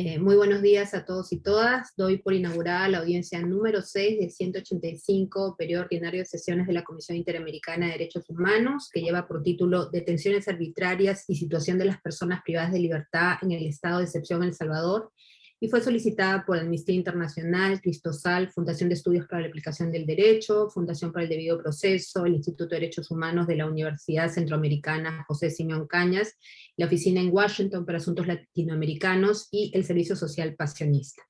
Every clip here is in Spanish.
Eh, muy buenos días a todos y todas. Doy por inaugurada la audiencia número 6 del 185 periodo ordinario de sesiones de la Comisión Interamericana de Derechos Humanos, que lleva por título Detenciones arbitrarias y situación de las personas privadas de libertad en el estado de excepción en El Salvador, y fue solicitada por Amnistía Internacional, Cristosal, Fundación de Estudios para la Aplicación del Derecho, Fundación para el Debido Proceso, el Instituto de Derechos Humanos de la Universidad Centroamericana José Simeón Cañas, la Oficina en Washington para Asuntos Latinoamericanos y el Servicio Social Pasionista.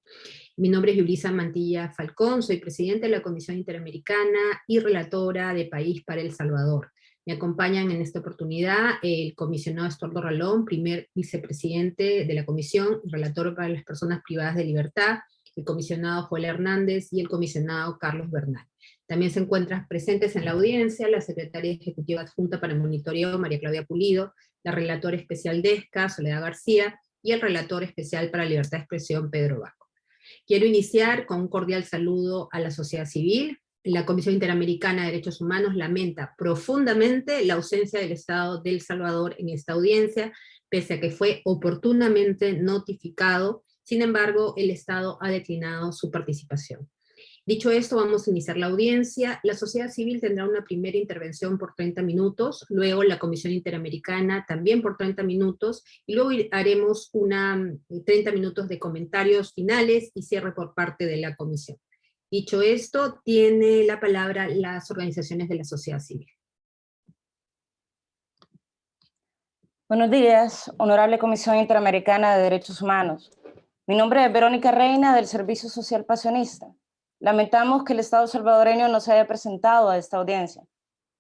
Mi nombre es Yulisa Mantilla Falcón, soy presidente de la Comisión Interamericana y relatora de País para El Salvador. Me acompañan en esta oportunidad el comisionado Estuardo Ralón, primer vicepresidente de la comisión, relator para las personas privadas de libertad, el comisionado Joel Hernández y el comisionado Carlos Bernal. También se encuentran presentes en la audiencia la secretaria ejecutiva adjunta para el monitoreo, María Claudia Pulido, la relatora especial de ESCA, Soledad García, y el relator especial para libertad de expresión, Pedro Baco. Quiero iniciar con un cordial saludo a la sociedad civil, la Comisión Interamericana de Derechos Humanos lamenta profundamente la ausencia del Estado de El Salvador en esta audiencia, pese a que fue oportunamente notificado, sin embargo, el Estado ha declinado su participación. Dicho esto, vamos a iniciar la audiencia. La sociedad civil tendrá una primera intervención por 30 minutos, luego la Comisión Interamericana también por 30 minutos, y luego haremos una 30 minutos de comentarios finales y cierre por parte de la Comisión. Dicho esto, tiene la palabra las organizaciones de la sociedad civil. Buenos días, Honorable Comisión Interamericana de Derechos Humanos. Mi nombre es Verónica Reina, del Servicio Social Pasionista. Lamentamos que el Estado salvadoreño no se haya presentado a esta audiencia.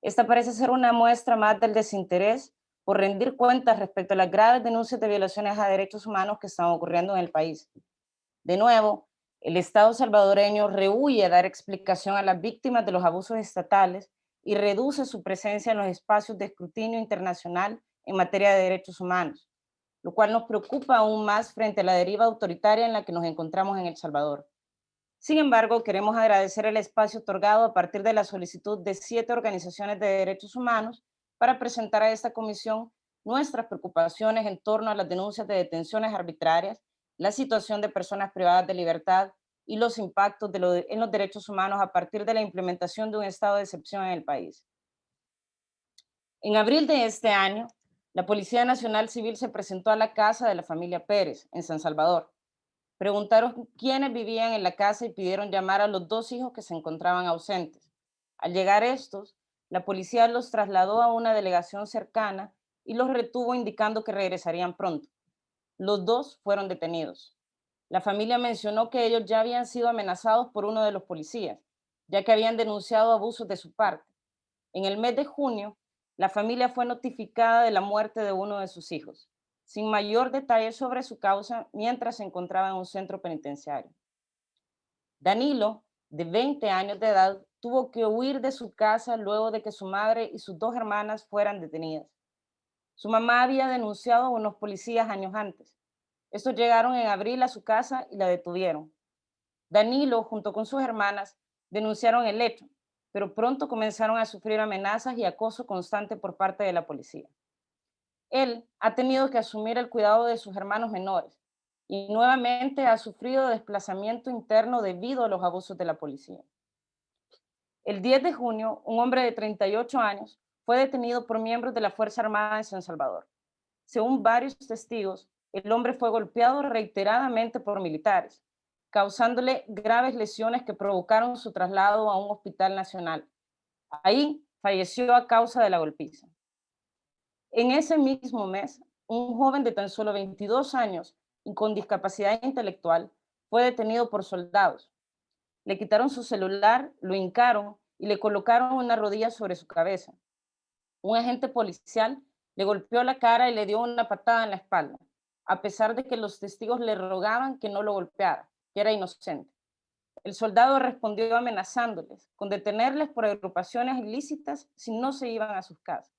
Esta parece ser una muestra más del desinterés por rendir cuentas respecto a las graves denuncias de violaciones a derechos humanos que están ocurriendo en el país. De nuevo, el Estado salvadoreño rehuye a dar explicación a las víctimas de los abusos estatales y reduce su presencia en los espacios de escrutinio internacional en materia de derechos humanos, lo cual nos preocupa aún más frente a la deriva autoritaria en la que nos encontramos en El Salvador. Sin embargo, queremos agradecer el espacio otorgado a partir de la solicitud de siete organizaciones de derechos humanos para presentar a esta comisión nuestras preocupaciones en torno a las denuncias de detenciones arbitrarias la situación de personas privadas de libertad y los impactos en los derechos humanos a partir de la implementación de un estado de excepción en el país. En abril de este año, la Policía Nacional Civil se presentó a la casa de la familia Pérez, en San Salvador. Preguntaron quiénes vivían en la casa y pidieron llamar a los dos hijos que se encontraban ausentes. Al llegar estos, la policía los trasladó a una delegación cercana y los retuvo indicando que regresarían pronto. Los dos fueron detenidos. La familia mencionó que ellos ya habían sido amenazados por uno de los policías, ya que habían denunciado abusos de su parte. En el mes de junio, la familia fue notificada de la muerte de uno de sus hijos, sin mayor detalle sobre su causa mientras se encontraba en un centro penitenciario. Danilo, de 20 años de edad, tuvo que huir de su casa luego de que su madre y sus dos hermanas fueran detenidas. Su mamá había denunciado a unos policías años antes. Estos llegaron en abril a su casa y la detuvieron. Danilo, junto con sus hermanas, denunciaron el hecho, pero pronto comenzaron a sufrir amenazas y acoso constante por parte de la policía. Él ha tenido que asumir el cuidado de sus hermanos menores y nuevamente ha sufrido desplazamiento interno debido a los abusos de la policía. El 10 de junio, un hombre de 38 años fue detenido por miembros de la Fuerza Armada de San Salvador. Según varios testigos, el hombre fue golpeado reiteradamente por militares, causándole graves lesiones que provocaron su traslado a un hospital nacional. Ahí falleció a causa de la golpiza. En ese mismo mes, un joven de tan solo 22 años y con discapacidad intelectual fue detenido por soldados. Le quitaron su celular, lo hincaron y le colocaron una rodilla sobre su cabeza un agente policial le golpeó la cara y le dio una patada en la espalda, a pesar de que los testigos le rogaban que no lo golpeara, que era inocente. El soldado respondió amenazándoles con detenerles por agrupaciones ilícitas si no se iban a sus casas.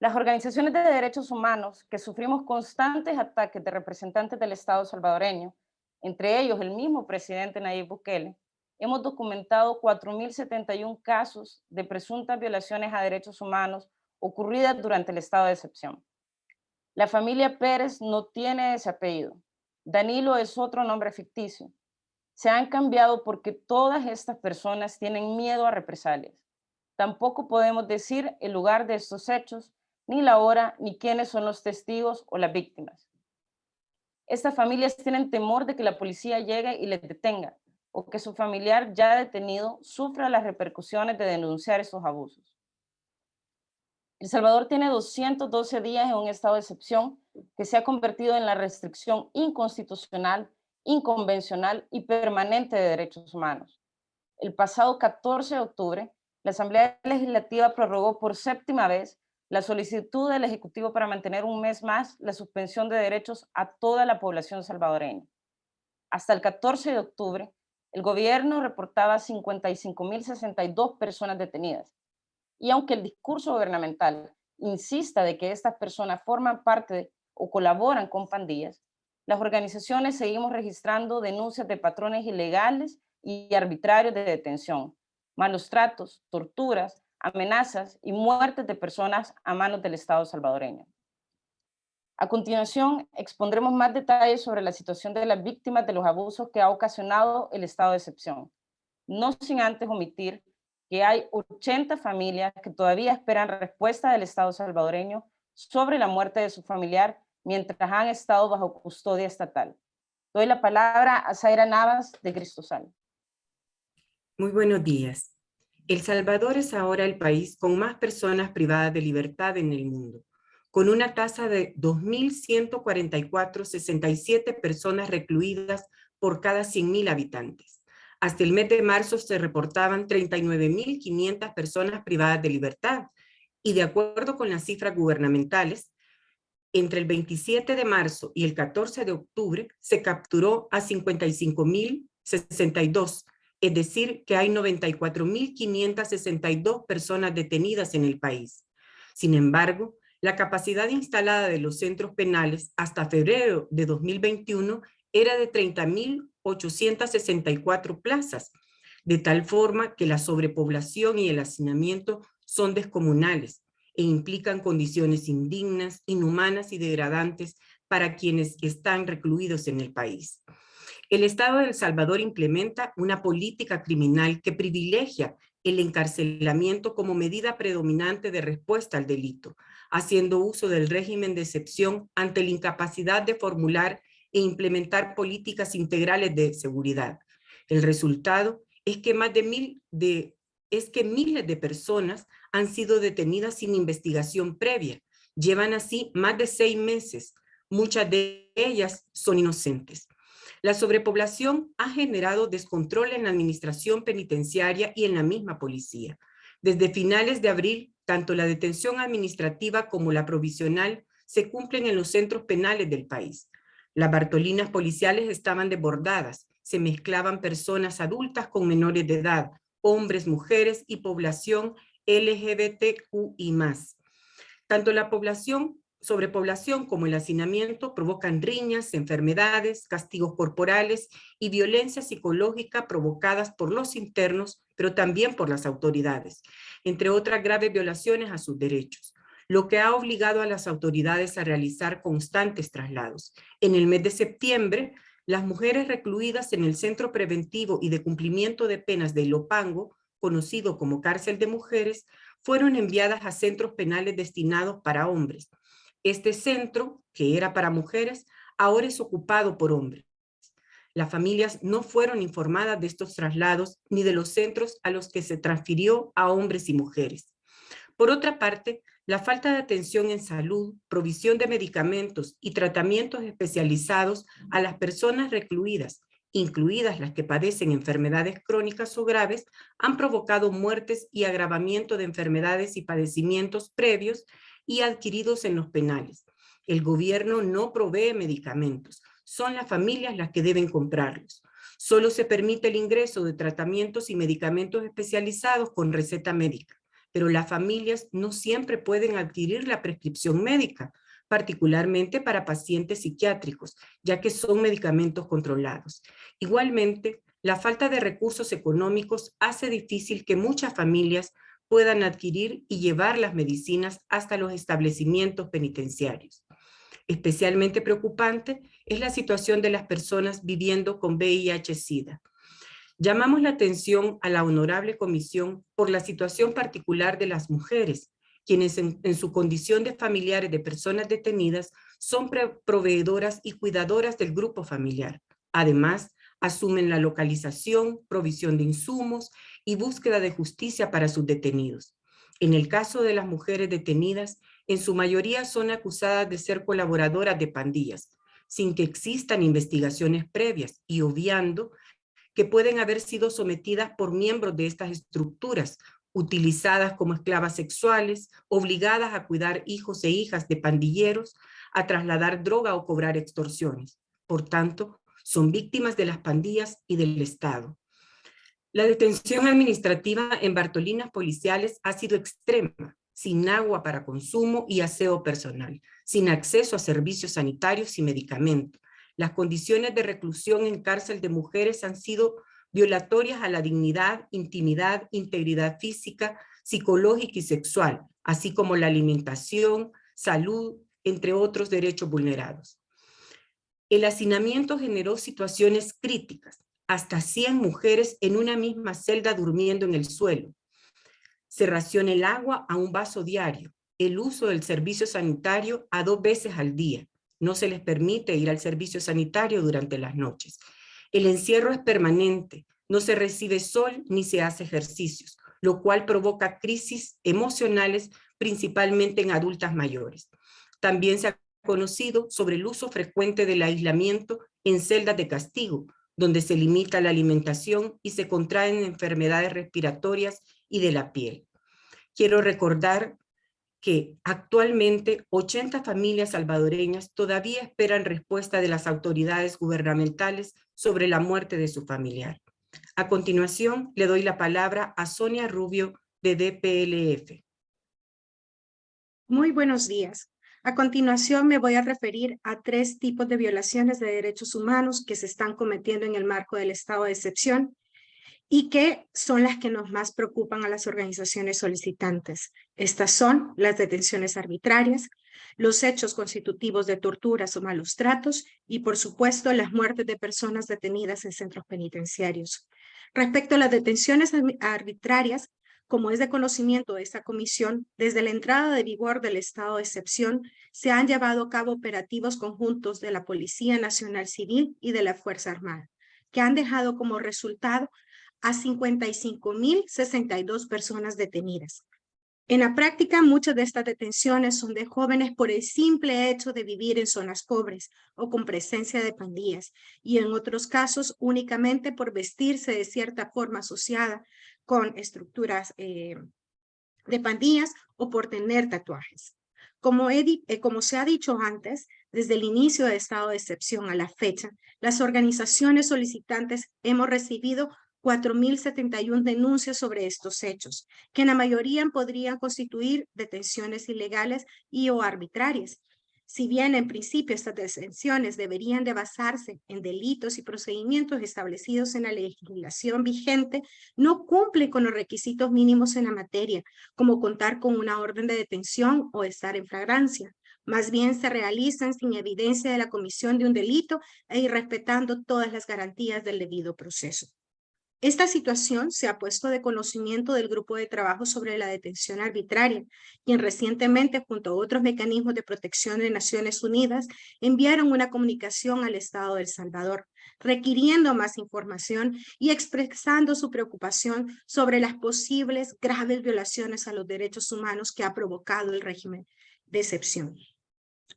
Las organizaciones de derechos humanos que sufrimos constantes ataques de representantes del Estado salvadoreño, entre ellos el mismo presidente Nayib Bukele, hemos documentado 4.071 casos de presuntas violaciones a derechos humanos ocurridas durante el estado de excepción. La familia Pérez no tiene ese apellido, Danilo es otro nombre ficticio. Se han cambiado porque todas estas personas tienen miedo a represalias. Tampoco podemos decir el lugar de estos hechos, ni la hora, ni quiénes son los testigos o las víctimas. Estas familias tienen temor de que la policía llegue y les detenga, o que su familiar ya detenido sufra las repercusiones de denunciar estos abusos. El Salvador tiene 212 días en un estado de excepción que se ha convertido en la restricción inconstitucional, inconvencional y permanente de derechos humanos. El pasado 14 de octubre, la Asamblea Legislativa prorrogó por séptima vez la solicitud del Ejecutivo para mantener un mes más la suspensión de derechos a toda la población salvadoreña. Hasta el 14 de octubre, el gobierno reportaba 55.062 personas detenidas, y aunque el discurso gubernamental insista de que estas personas forman parte o colaboran con pandillas, las organizaciones seguimos registrando denuncias de patrones ilegales y arbitrarios de detención, malos tratos, torturas, amenazas y muertes de personas a manos del Estado salvadoreño. A continuación, expondremos más detalles sobre la situación de las víctimas de los abusos que ha ocasionado el estado de excepción, no sin antes omitir que hay 80 familias que todavía esperan respuesta del Estado salvadoreño sobre la muerte de su familiar mientras han estado bajo custodia estatal. Doy la palabra a Zaira Navas de Cristosal. Muy buenos días. El Salvador es ahora el país con más personas privadas de libertad en el mundo, con una tasa de 2.144,67 personas recluidas por cada 100.000 habitantes. Hasta el mes de marzo se reportaban 39.500 personas privadas de libertad y de acuerdo con las cifras gubernamentales, entre el 27 de marzo y el 14 de octubre se capturó a 55.062, es decir, que hay 94.562 personas detenidas en el país. Sin embargo, la capacidad instalada de los centros penales hasta febrero de 2021 era de 30.864 plazas, de tal forma que la sobrepoblación y el hacinamiento son descomunales e implican condiciones indignas, inhumanas y degradantes para quienes están recluidos en el país. El Estado de El Salvador implementa una política criminal que privilegia el encarcelamiento como medida predominante de respuesta al delito, haciendo uso del régimen de excepción ante la incapacidad de formular e implementar políticas integrales de seguridad. El resultado es que más de mil es que miles de personas han sido detenidas sin investigación previa. Llevan así más de seis meses. Muchas de ellas son inocentes. La sobrepoblación ha generado descontrol en la administración penitenciaria y en la misma policía. Desde finales de abril, tanto la detención administrativa como la provisional se cumplen en los centros penales del país. Las bartolinas policiales estaban desbordadas, se mezclaban personas adultas con menores de edad, hombres, mujeres y población LGBTQI+. Tanto la población, sobrepoblación como el hacinamiento provocan riñas, enfermedades, castigos corporales y violencia psicológica provocadas por los internos, pero también por las autoridades, entre otras graves violaciones a sus derechos lo que ha obligado a las autoridades a realizar constantes traslados. En el mes de septiembre, las mujeres recluidas en el Centro Preventivo y de Cumplimiento de Penas de Ilopango, conocido como Cárcel de Mujeres, fueron enviadas a centros penales destinados para hombres. Este centro, que era para mujeres, ahora es ocupado por hombres. Las familias no fueron informadas de estos traslados ni de los centros a los que se transfirió a hombres y mujeres. Por otra parte, la falta de atención en salud, provisión de medicamentos y tratamientos especializados a las personas recluidas, incluidas las que padecen enfermedades crónicas o graves, han provocado muertes y agravamiento de enfermedades y padecimientos previos y adquiridos en los penales. El gobierno no provee medicamentos, son las familias las que deben comprarlos. Solo se permite el ingreso de tratamientos y medicamentos especializados con receta médica pero las familias no siempre pueden adquirir la prescripción médica, particularmente para pacientes psiquiátricos, ya que son medicamentos controlados. Igualmente, la falta de recursos económicos hace difícil que muchas familias puedan adquirir y llevar las medicinas hasta los establecimientos penitenciarios. Especialmente preocupante es la situación de las personas viviendo con VIH-Sida. Llamamos la atención a la Honorable Comisión por la situación particular de las mujeres, quienes en, su condición de familiares de personas detenidas son proveedoras y cuidadoras del grupo familiar. Además, asumen la localización, provisión de insumos y búsqueda de justicia para sus detenidos. En el caso de las mujeres detenidas, en su mayoría son acusadas de ser colaboradoras de pandillas, sin que existan investigaciones previas y obviando que pueden haber sido sometidas por miembros de estas estructuras utilizadas como esclavas sexuales, obligadas a cuidar hijos e hijas de pandilleros, a trasladar droga o cobrar extorsiones. Por tanto, son víctimas de las pandillas y del Estado. La detención administrativa en Bartolinas policiales ha sido extrema, sin agua para consumo y aseo personal, sin acceso a servicios sanitarios y medicamentos. Las condiciones de reclusión en cárcel de mujeres han sido violatorias a la dignidad, intimidad, integridad física, psicológica y sexual, así como la alimentación, salud, entre otros derechos vulnerados. El hacinamiento generó situaciones críticas, hasta 100 mujeres en una misma celda durmiendo en el suelo. Se raciona el agua a un vaso diario, el uso del servicio sanitario a dos veces al día. No se les permite ir al servicio sanitario durante las noches. El encierro es permanente, no se recibe sol ni se hace ejercicios, lo cual provoca crisis emocionales principalmente en adultas mayores. También se ha conocido sobre el uso frecuente del aislamiento en celdas de castigo, donde se limita la alimentación y se contraen enfermedades respiratorias y de la piel. Quiero recordar que actualmente 80 familias salvadoreñas todavía esperan respuesta de las autoridades gubernamentales sobre la muerte de su familiar. A continuación, le doy la palabra a Sonia Rubio de DPLF. Muy buenos días. A continuación me voy a referir a tres tipos de violaciones de derechos humanos que se están cometiendo en el marco del estado de excepción y que son las que nos más preocupan a las organizaciones solicitantes. Estas son las detenciones arbitrarias, los hechos constitutivos de torturas o malos tratos y, por supuesto, las muertes de personas detenidas en centros penitenciarios. Respecto a las detenciones arbitrarias, como es de conocimiento de esta comisión, desde la entrada de vigor del estado de excepción, se han llevado a cabo operativos conjuntos de la Policía Nacional Civil y de la Fuerza Armada, que han dejado como resultado a 55.062 personas detenidas, en la práctica, muchas de estas detenciones son de jóvenes por el simple hecho de vivir en zonas pobres o con presencia de pandillas, y en otros casos únicamente por vestirse de cierta forma asociada con estructuras eh, de pandillas o por tener tatuajes. Como, eh, como se ha dicho antes, desde el inicio de estado de excepción a la fecha, las organizaciones solicitantes hemos recibido 4.071 denuncias sobre estos hechos, que en la mayoría podrían constituir detenciones ilegales y o arbitrarias. Si bien en principio estas detenciones deberían de basarse en delitos y procedimientos establecidos en la legislación vigente, no cumplen con los requisitos mínimos en la materia, como contar con una orden de detención o estar en flagrancia. Más bien se realizan sin evidencia de la comisión de un delito e irrespetando todas las garantías del debido proceso. Esta situación se ha puesto de conocimiento del Grupo de Trabajo sobre la Detención Arbitraria, quien recientemente, junto a otros mecanismos de protección de Naciones Unidas, enviaron una comunicación al Estado de El Salvador, requiriendo más información y expresando su preocupación sobre las posibles graves violaciones a los derechos humanos que ha provocado el régimen de excepción.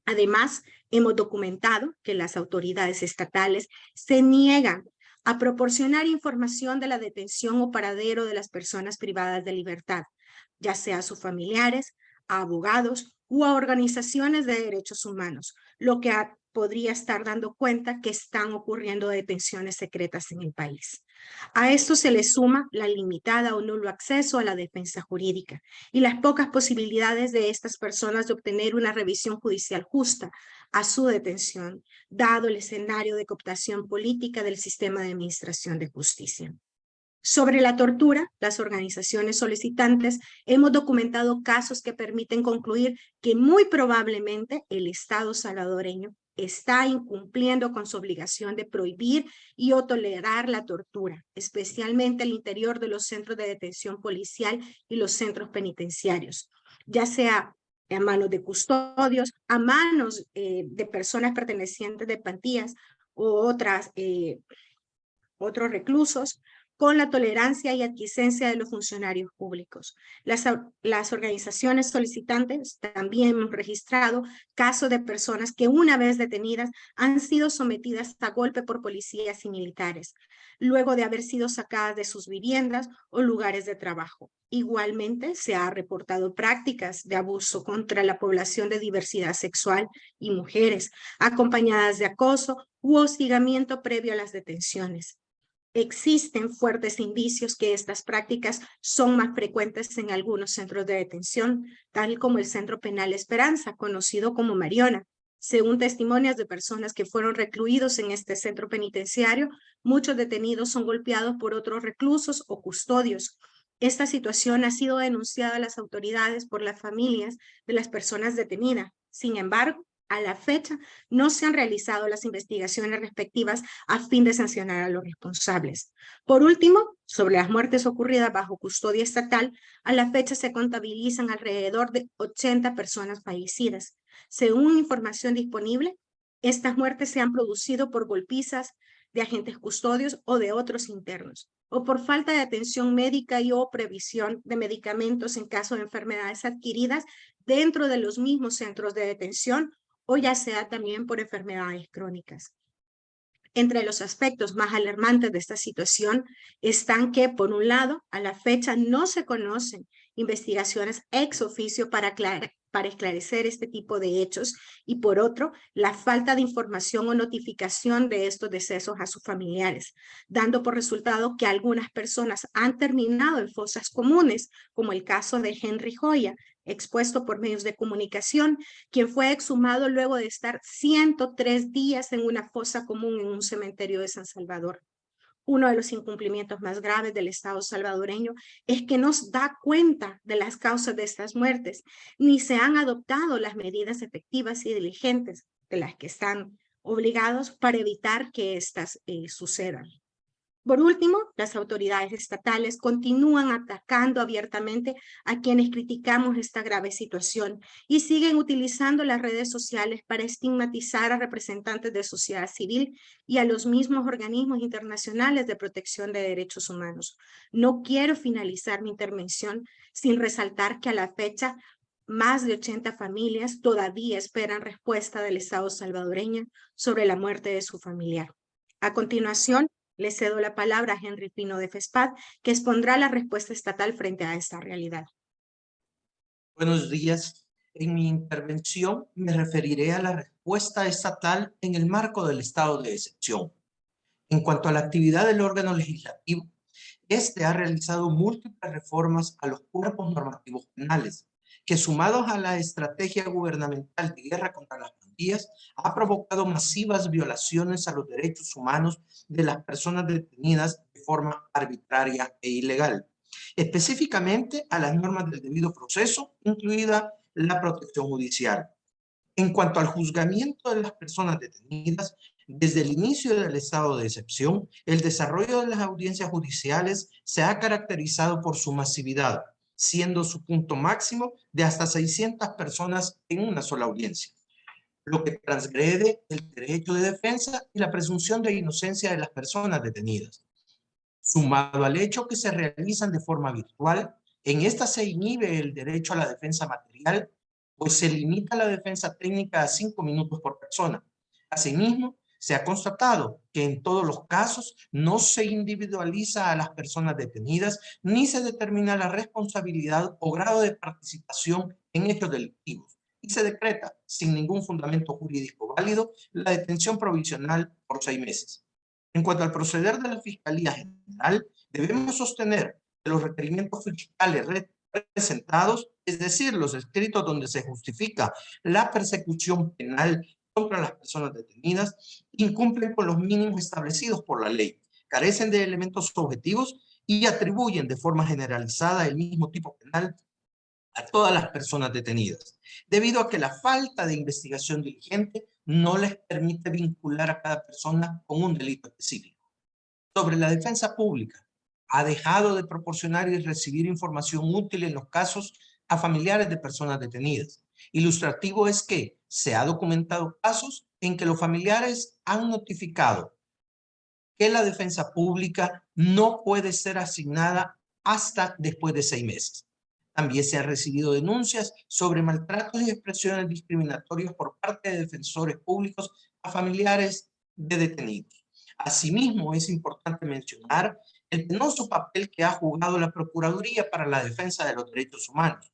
Además, hemos documentado que las autoridades estatales se niegan a proporcionar información de la detención o paradero de las personas privadas de libertad, ya sea a sus familiares, a abogados u a organizaciones de derechos humanos, lo que podría estar dando cuenta que están ocurriendo detenciones secretas en el país. A esto se le suma la limitada o nulo acceso a la defensa jurídica y las pocas posibilidades de estas personas de obtener una revisión judicial justa a su detención, dado el escenario de cooptación política del sistema de administración de justicia. Sobre la tortura, las organizaciones solicitantes hemos documentado casos que permiten concluir que muy probablemente el Estado salvadoreño está incumpliendo con su obligación de prohibir y o tolerar la tortura, especialmente al interior de los centros de detención policial y los centros penitenciarios, ya sea a manos de custodios, a manos eh, de personas pertenecientes de plantillas o otras, eh, otros reclusos, con la tolerancia y adquiescencia de los funcionarios públicos. Las, organizaciones solicitantes también han registrado casos de personas que una vez detenidas han sido sometidas a golpe por policías y militares, luego de haber sido sacadas de sus viviendas o lugares de trabajo. Igualmente, se ha reportado prácticas de abuso contra la población de diversidad sexual y mujeres, acompañadas de acoso u hostigamiento previo a las detenciones existen fuertes indicios que estas prácticas son más frecuentes en algunos centros de detención, tal como el Centro Penal Esperanza, conocido como Mariona. Según testimonios de personas que fueron recluidos en este centro penitenciario, muchos detenidos son golpeados por otros reclusos o custodios. Esta situación ha sido denunciada a las autoridades por las familias de las personas detenidas. Sin embargo, a la fecha no se han realizado las investigaciones respectivas a fin de sancionar a los responsables. Por último, sobre las muertes ocurridas bajo custodia estatal, a la fecha se contabilizan alrededor de 80 personas fallecidas. Según información disponible, estas muertes se han producido por golpizas de agentes custodios o de otros internos, o por falta de atención médica y o previsión de medicamentos en caso de enfermedades adquiridas dentro de los mismos centros de detención o ya sea también por enfermedades crónicas. Entre los aspectos más alarmantes de esta situación están que, por un lado, a la fecha no se conocen investigaciones ex oficio para, para esclarecer este tipo de hechos y por otro, la falta de información o notificación de estos decesos a sus familiares, dando por resultado que algunas personas han terminado en fosas comunes, como el caso de Henry Joya, expuesto por medios de comunicación, quien fue exhumado luego de estar 103 días en una fosa común en un cementerio de San Salvador. Uno de los incumplimientos más graves del Estado salvadoreño es que no da cuenta de las causas de estas muertes, ni se han adoptado las medidas efectivas y diligentes de las que están obligados para evitar que éstas eh, sucedan. Por último, las autoridades estatales continúan atacando abiertamente a quienes criticamos esta grave situación y siguen utilizando las redes sociales para estigmatizar a representantes de sociedad civil y a los mismos organismos internacionales de protección de derechos humanos. No quiero finalizar mi intervención sin resaltar que a la fecha más de 80 familias todavía esperan respuesta del Estado salvadoreño sobre la muerte de su familiar. A continuación, le cedo la palabra a Henry Pino de FESPAD, que expondrá la respuesta estatal frente a esta realidad. Buenos días. En mi intervención me referiré a la respuesta estatal en el marco del estado de excepción. En cuanto a la actividad del órgano legislativo, este ha realizado múltiples reformas a los cuerpos normativos penales, que sumados a la estrategia gubernamental de guerra contra las pandillas, ha provocado masivas violaciones a los derechos humanos de las personas detenidas de forma arbitraria e ilegal, específicamente a las normas del debido proceso, incluida la protección judicial. En cuanto al juzgamiento de las personas detenidas, desde el inicio del estado de excepción, el desarrollo de las audiencias judiciales se ha caracterizado por su masividad, siendo su punto máximo de hasta 600 personas en una sola audiencia, lo que transgrede el derecho de defensa y la presunción de inocencia de las personas detenidas. Sumado al hecho que se realizan de forma virtual, en esta se inhibe el derecho a la defensa material, pues se limita la defensa técnica a cinco minutos por persona. Asimismo, se ha constatado que en todos los casos no se individualiza a las personas detenidas ni se determina la responsabilidad o grado de participación en hechos delictivos y se decreta sin ningún fundamento jurídico válido la detención provisional por seis meses. En cuanto al proceder de la Fiscalía General, debemos sostener que los requerimientos fiscales presentados, es decir, los escritos donde se justifica la persecución penal contra las personas detenidas incumplen con los mínimos establecidos por la ley, carecen de elementos objetivos y atribuyen de forma generalizada el mismo tipo penal a todas las personas detenidas, debido a que la falta de investigación diligente no les permite vincular a cada persona con un delito específico. Sobre la defensa pública, ha dejado de proporcionar y recibir información útil en los casos a familiares de personas detenidas. Ilustrativo es que se ha documentado casos en que los familiares han notificado que la defensa pública no puede ser asignada hasta después de seis meses. También se han recibido denuncias sobre maltratos y expresiones discriminatorias por parte de defensores públicos a familiares de detenidos. Asimismo, es importante mencionar el penoso papel que ha jugado la Procuraduría para la Defensa de los Derechos Humanos,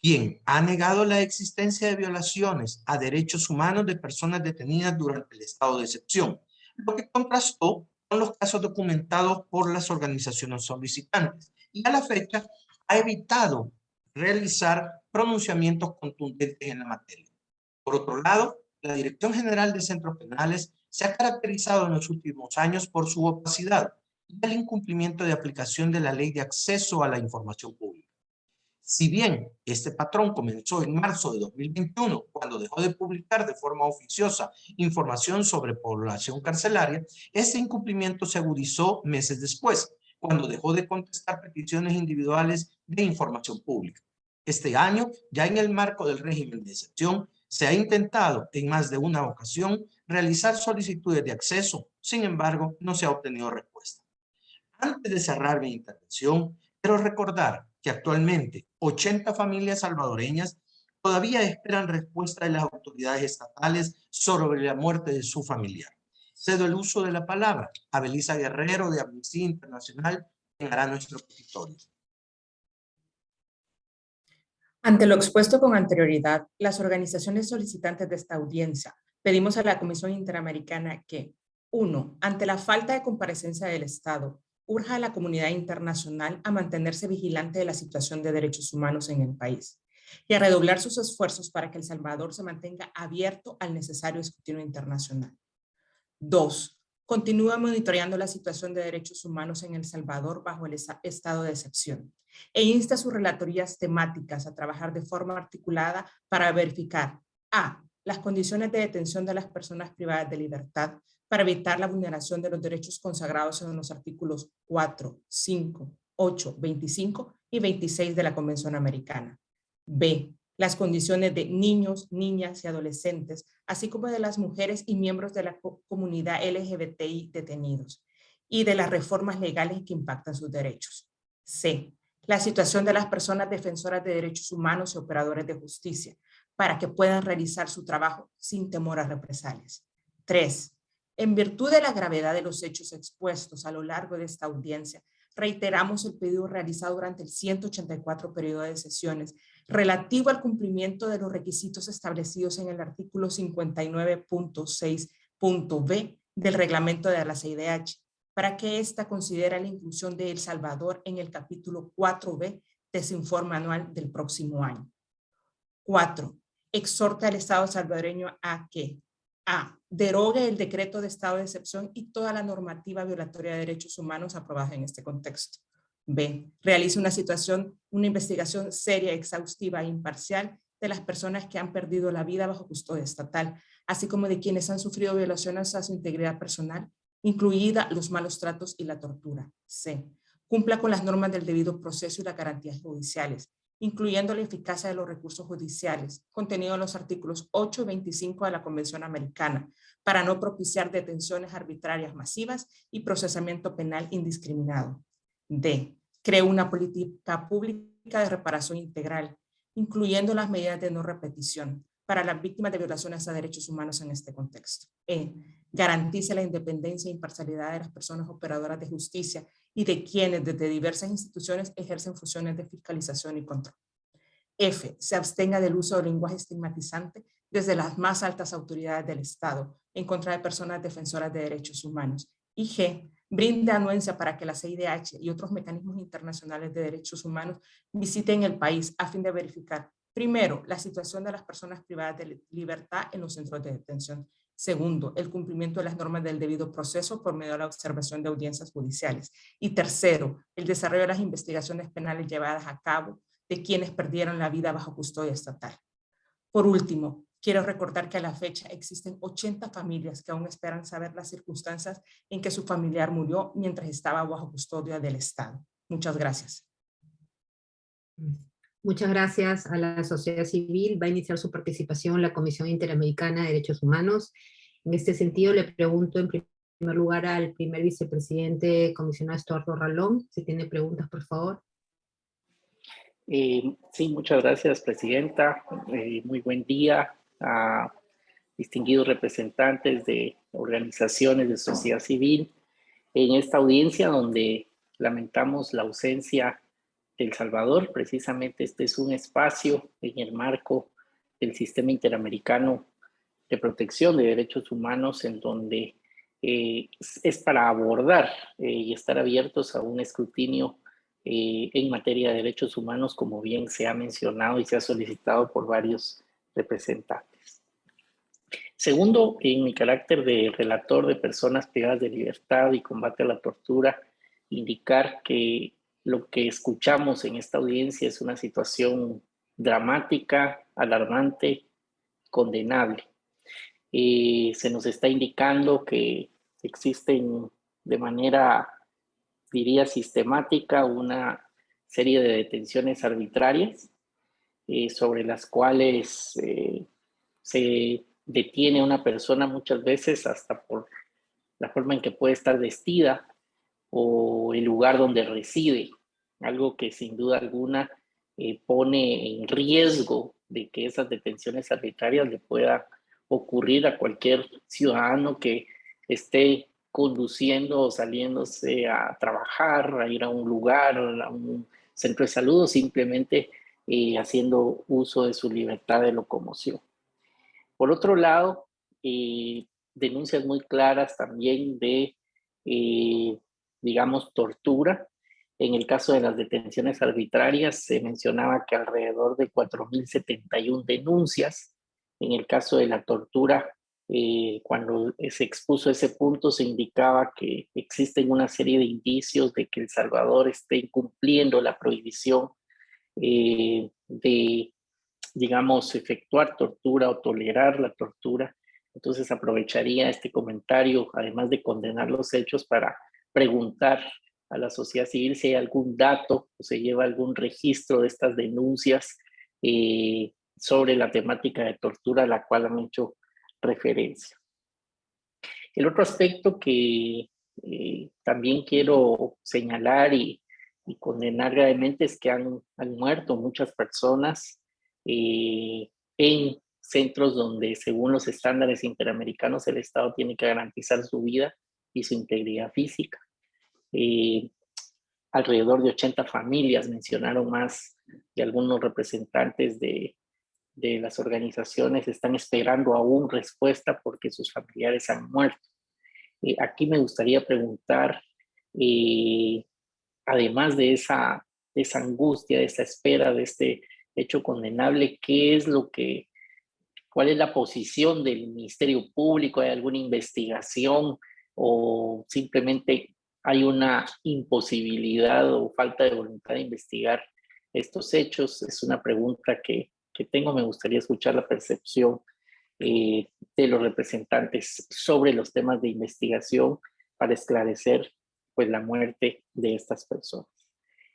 quien ha negado la existencia de violaciones a derechos humanos de personas detenidas durante el estado de excepción, lo que contrastó con los casos documentados por las organizaciones solicitantes. Y a la fecha ha evitado realizar pronunciamientos contundentes en la materia. Por otro lado, la Dirección General de Centros Penales se ha caracterizado en los últimos años por su opacidad y el incumplimiento de aplicación de la Ley de Acceso a la Información Pública. Si bien este patrón comenzó en marzo de 2021, cuando dejó de publicar de forma oficiosa información sobre población carcelaria, ese incumplimiento se agudizó meses después, cuando dejó de contestar peticiones individuales de información pública. Este año, ya en el marco del régimen de excepción, se ha intentado en más de una ocasión realizar solicitudes de acceso, sin embargo, no se ha obtenido respuesta. Antes de cerrar mi intervención, quiero recordar que actualmente 80 familias salvadoreñas todavía esperan respuesta de las autoridades estatales sobre la muerte de su familiar. Cedo el uso de la palabra a Belisa Guerrero de Amnistía Internacional, quien hará nuestro escritorio. Ante lo expuesto con anterioridad, las organizaciones solicitantes de esta audiencia pedimos a la Comisión Interamericana que, uno, ante la falta de comparecencia del Estado, urja a la comunidad internacional a mantenerse vigilante de la situación de derechos humanos en el país y a redoblar sus esfuerzos para que El Salvador se mantenga abierto al necesario escrutinio internacional. Dos, continúa monitoreando la situación de derechos humanos en El Salvador bajo el estado de excepción e insta a sus relatorías temáticas a trabajar de forma articulada para verificar a. las condiciones de detención de las personas privadas de libertad para evitar la vulneración de los derechos consagrados en los artículos 4, 5, 8, 25 y 26 de la Convención Americana. B. Las condiciones de niños, niñas y adolescentes, así como de las mujeres y miembros de la comunidad LGBTI detenidos y de las reformas legales que impactan sus derechos. C. La situación de las personas defensoras de derechos humanos y operadores de justicia para que puedan realizar su trabajo sin temor a represalias. 3 en virtud de la gravedad de los hechos expuestos a lo largo de esta audiencia, reiteramos el pedido realizado durante el 184 periodo de sesiones relativo al cumplimiento de los requisitos establecidos en el artículo 59.6.b del reglamento de la CIDH, para que ésta considere la inclusión de El Salvador en el capítulo 4b de su informe anual del próximo año. 4. Exhorta al Estado salvadoreño a que a. Derogue el decreto de estado de excepción y toda la normativa violatoria de derechos humanos aprobada en este contexto. B. Realice una situación, una investigación seria, exhaustiva e imparcial de las personas que han perdido la vida bajo custodia estatal, así como de quienes han sufrido violaciones a su integridad personal, incluida los malos tratos y la tortura. C. Cumpla con las normas del debido proceso y las garantías judiciales, incluyendo la eficacia de los recursos judiciales, contenido en los artículos 8 y 25 de la Convención Americana, para no propiciar detenciones arbitrarias masivas y procesamiento penal indiscriminado. D. Cree una política pública de reparación integral, incluyendo las medidas de no repetición, para las víctimas de violaciones a derechos humanos en este contexto. E. Garantice la independencia e imparcialidad de las personas operadoras de justicia y de quienes desde diversas instituciones ejercen funciones de fiscalización y control. F. Se abstenga del uso del lenguaje estigmatizante desde las más altas autoridades del Estado en contra de personas defensoras de derechos humanos. Y G. Brinde anuencia para que la CIDH y otros mecanismos internacionales de derechos humanos visiten el país a fin de verificar, primero, la situación de las personas privadas de libertad en los centros de detención Segundo, el cumplimiento de las normas del debido proceso por medio de la observación de audiencias judiciales. Y tercero, el desarrollo de las investigaciones penales llevadas a cabo de quienes perdieron la vida bajo custodia estatal. Por último, Quiero recordar que a la fecha existen 80 familias que aún esperan saber las circunstancias en que su familiar murió mientras estaba bajo custodia del Estado. Muchas gracias. Muchas gracias a la sociedad civil. Va a iniciar su participación la Comisión Interamericana de Derechos Humanos. En este sentido, le pregunto en primer lugar al primer vicepresidente comisionado Estuardo Ralón, si tiene preguntas, por favor. Eh, sí, muchas gracias, Presidenta. Eh, muy buen día a distinguidos representantes de organizaciones de sociedad civil en esta audiencia donde lamentamos la ausencia de El Salvador. Precisamente este es un espacio en el marco del Sistema Interamericano de Protección de Derechos Humanos en donde eh, es para abordar y estar abiertos a un escrutinio eh, en materia de derechos humanos, como bien se ha mencionado y se ha solicitado por varios representantes. Segundo, en mi carácter de relator de personas privadas de libertad y combate a la tortura, indicar que lo que escuchamos en esta audiencia es una situación dramática, alarmante, condenable. Eh, se nos está indicando que existen de manera diría, sistemática una serie de detenciones arbitrarias eh, sobre las cuales eh, se detiene una persona muchas veces hasta por la forma en que puede estar vestida o el lugar donde reside, algo que sin duda alguna eh, pone en riesgo de que esas detenciones arbitrarias le pueda ocurrir a cualquier ciudadano que esté conduciendo o saliéndose a trabajar, a ir a un lugar, a un centro de salud o simplemente eh, haciendo uso de su libertad de locomoción. Por otro lado, eh, denuncias muy claras también de, eh, digamos, tortura. En el caso de las detenciones arbitrarias se mencionaba que alrededor de 4.071 denuncias. En el caso de la tortura eh, cuando se expuso ese punto se indicaba que existen una serie de indicios de que El Salvador esté incumpliendo la prohibición eh, de, digamos, efectuar tortura o tolerar la tortura. Entonces aprovecharía este comentario, además de condenar los hechos, para preguntar a la sociedad civil si hay algún dato o se lleva algún registro de estas denuncias eh, sobre la temática de tortura a la cual han hecho referencia. El otro aspecto que eh, también quiero señalar y, condenar gravemente es que han, muerto muchas personas eh, en centros donde según los estándares interamericanos el Estado tiene que garantizar su vida y su integridad física. Eh, alrededor de 80 familias mencionaron más de algunos representantes de, de las organizaciones están esperando aún respuesta porque sus familiares han muerto. Eh, aquí me gustaría preguntar, eh, además de esa, esa angustia, de esa espera, de este hecho condenable, ¿qué es lo que, cuál es la posición del Ministerio Público? ¿Hay alguna investigación o simplemente hay una imposibilidad o falta de voluntad de investigar estos hechos? Es una pregunta que, que tengo, me gustaría escuchar la percepción eh, de los representantes sobre los temas de investigación para esclarecer pues, la muerte de estas personas.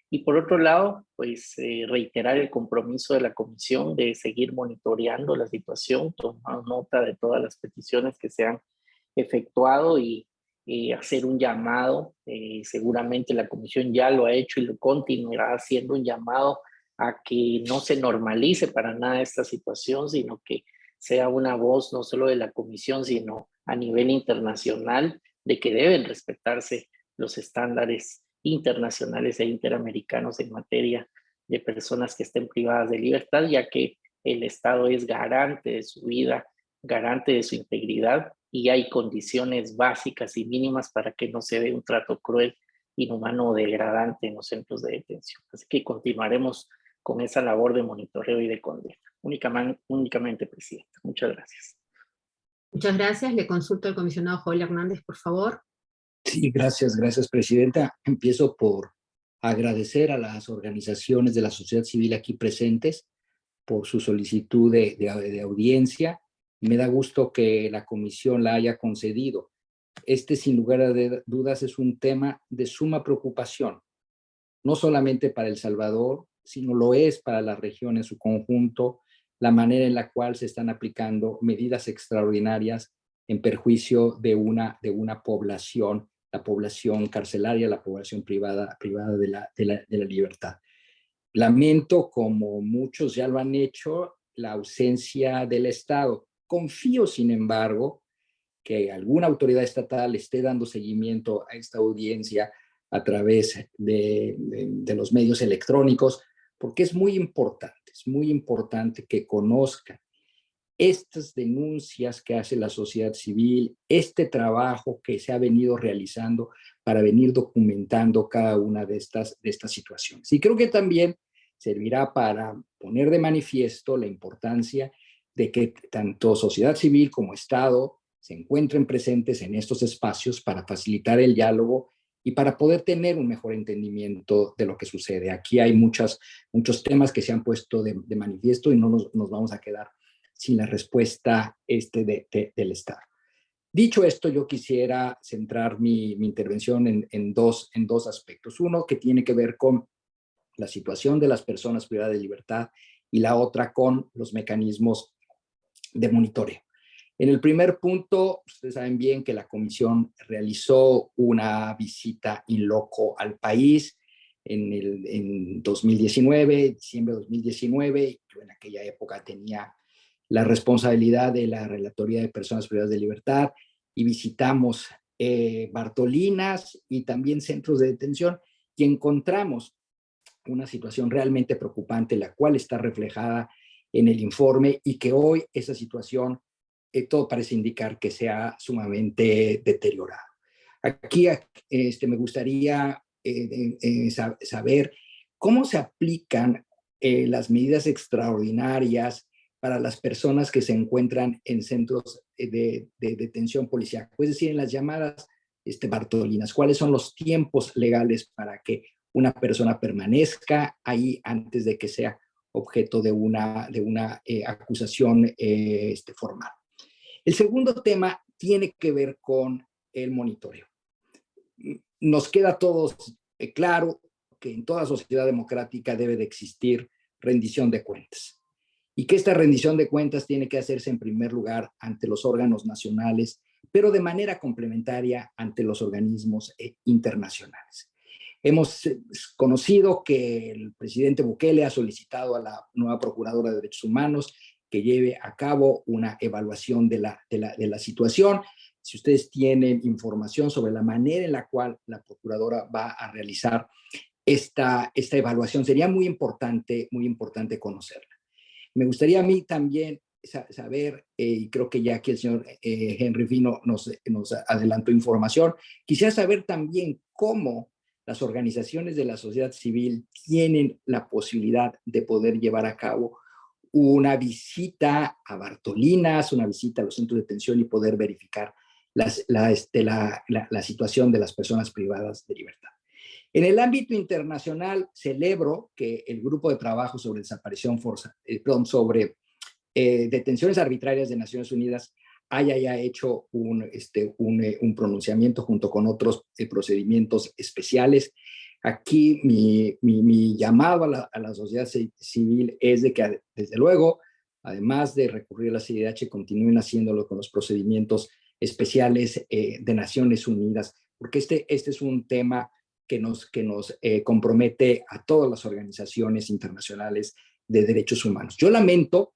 Y por otro lado, pues eh, reiterar el compromiso de la comisión de seguir monitoreando la situación, tomar nota de todas las peticiones que se han efectuado y hacer un llamado. Eh, seguramente la comisión ya lo ha hecho y lo continuará haciendo un llamado a que no se normalice para nada esta situación, sino que sea una voz no solo de la comisión, sino a nivel internacional de que deben respetarse los estándares internacionales e interamericanos en materia de personas que estén privadas de libertad, ya que el Estado es garante de su vida, garante de su integridad y hay condiciones básicas y mínimas para que no se dé un trato cruel, inhumano o degradante en los centros de detención. Así que continuaremos con esa labor de monitoreo y de condena. Únicamente, únicamente Presidenta. Muchas gracias. Muchas gracias. Le consulto al comisionado Joel Hernández, por favor. Sí, gracias, gracias, Presidenta. Empiezo por agradecer a las organizaciones de la sociedad civil aquí presentes por su solicitud de, de, de audiencia. Me da gusto que la comisión la haya concedido. Este, sin lugar a dudas, es un tema de suma preocupación, no solamente para El Salvador, sino lo es para la región en su conjunto, la manera en la cual se están aplicando medidas extraordinarias en perjuicio de una, de una población, la población carcelaria, la población privada, privada de, la, de, la, de la libertad. Lamento, como muchos ya lo han hecho, la ausencia del Estado. Confío, sin embargo, que alguna autoridad estatal esté dando seguimiento a esta audiencia a través de, de, de, los medios electrónicos, porque es muy importante, es muy importante que conozcan estas denuncias que hace la sociedad civil, este trabajo que se ha venido realizando para venir documentando cada una de estas, de estas situaciones. Y creo que también servirá para poner de manifiesto la importancia de que tanto sociedad civil como Estado se encuentren presentes en estos espacios para facilitar el diálogo y para poder tener un mejor entendimiento de lo que sucede. Aquí hay muchas, muchos temas que se han puesto de, de manifiesto y no nos, nos vamos a quedar sin la respuesta este de, de, del Estado. Dicho esto, yo quisiera centrar mi, mi intervención en, en, dos, en dos aspectos. Uno que tiene que ver con la situación de las personas privadas de libertad y la otra con los mecanismos de monitoreo. En el primer punto, ustedes saben bien que la comisión realizó una visita in loco al país en, el, en 2019, diciembre de 2019. Yo en aquella época tenía la responsabilidad de la Relatoría de Personas Privadas de Libertad y visitamos eh, Bartolinas y también centros de detención y encontramos una situación realmente preocupante, la cual está reflejada en el informe y que hoy esa situación, eh, todo parece indicar que se ha sumamente deteriorado. Aquí este, me gustaría eh, eh, saber cómo se aplican las medidas extraordinarias para las personas que se encuentran en centros de, de detención policial, es decir, en las llamadas este, Bartolinas, cuáles son los tiempos legales para que una persona permanezca ahí antes de que sea objeto de una, de una eh, acusación eh, este, formal. El segundo tema tiene que ver con el monitoreo. Nos queda a todos eh, claro que en toda sociedad democrática debe de existir rendición de cuentas y que esta rendición de cuentas tiene que hacerse en primer lugar ante los órganos nacionales, pero de manera complementaria ante los organismos eh, internacionales. Hemos eh, conocido que el presidente Bukele ha solicitado a la nueva Procuradora de Derechos Humanos que lleve a cabo una evaluación de la, de la, de la situación. Si ustedes tienen información sobre la manera en la cual la Procuradora va a realizar esta, esta evaluación, sería muy importante, muy importante conocerla. Me gustaría a mí también saber, eh, y creo que ya aquí el señor eh, Henry Fino nos, adelantó información, quisiera saber también cómo las organizaciones de la sociedad civil tienen la posibilidad de poder llevar a cabo una visita a Bartolinas, una visita a los centros de detención y poder verificar este, la situación de las personas privadas de libertad. En el ámbito internacional, celebro que el grupo de trabajo sobre desaparición forza, eh, perdón, sobre eh, detenciones arbitrarias de Naciones Unidas haya ya hecho un, este, eh, un pronunciamiento junto con otros eh, procedimientos especiales. Aquí mi, mi, llamado a la, a sociedad civil es de que, desde luego, además de recurrir a la CIDH, continúen haciéndolo con los procedimientos especiales eh, de Naciones Unidas, porque este, este es un tema que nos, que nos eh, compromete a todas las organizaciones internacionales de derechos humanos. Yo lamento,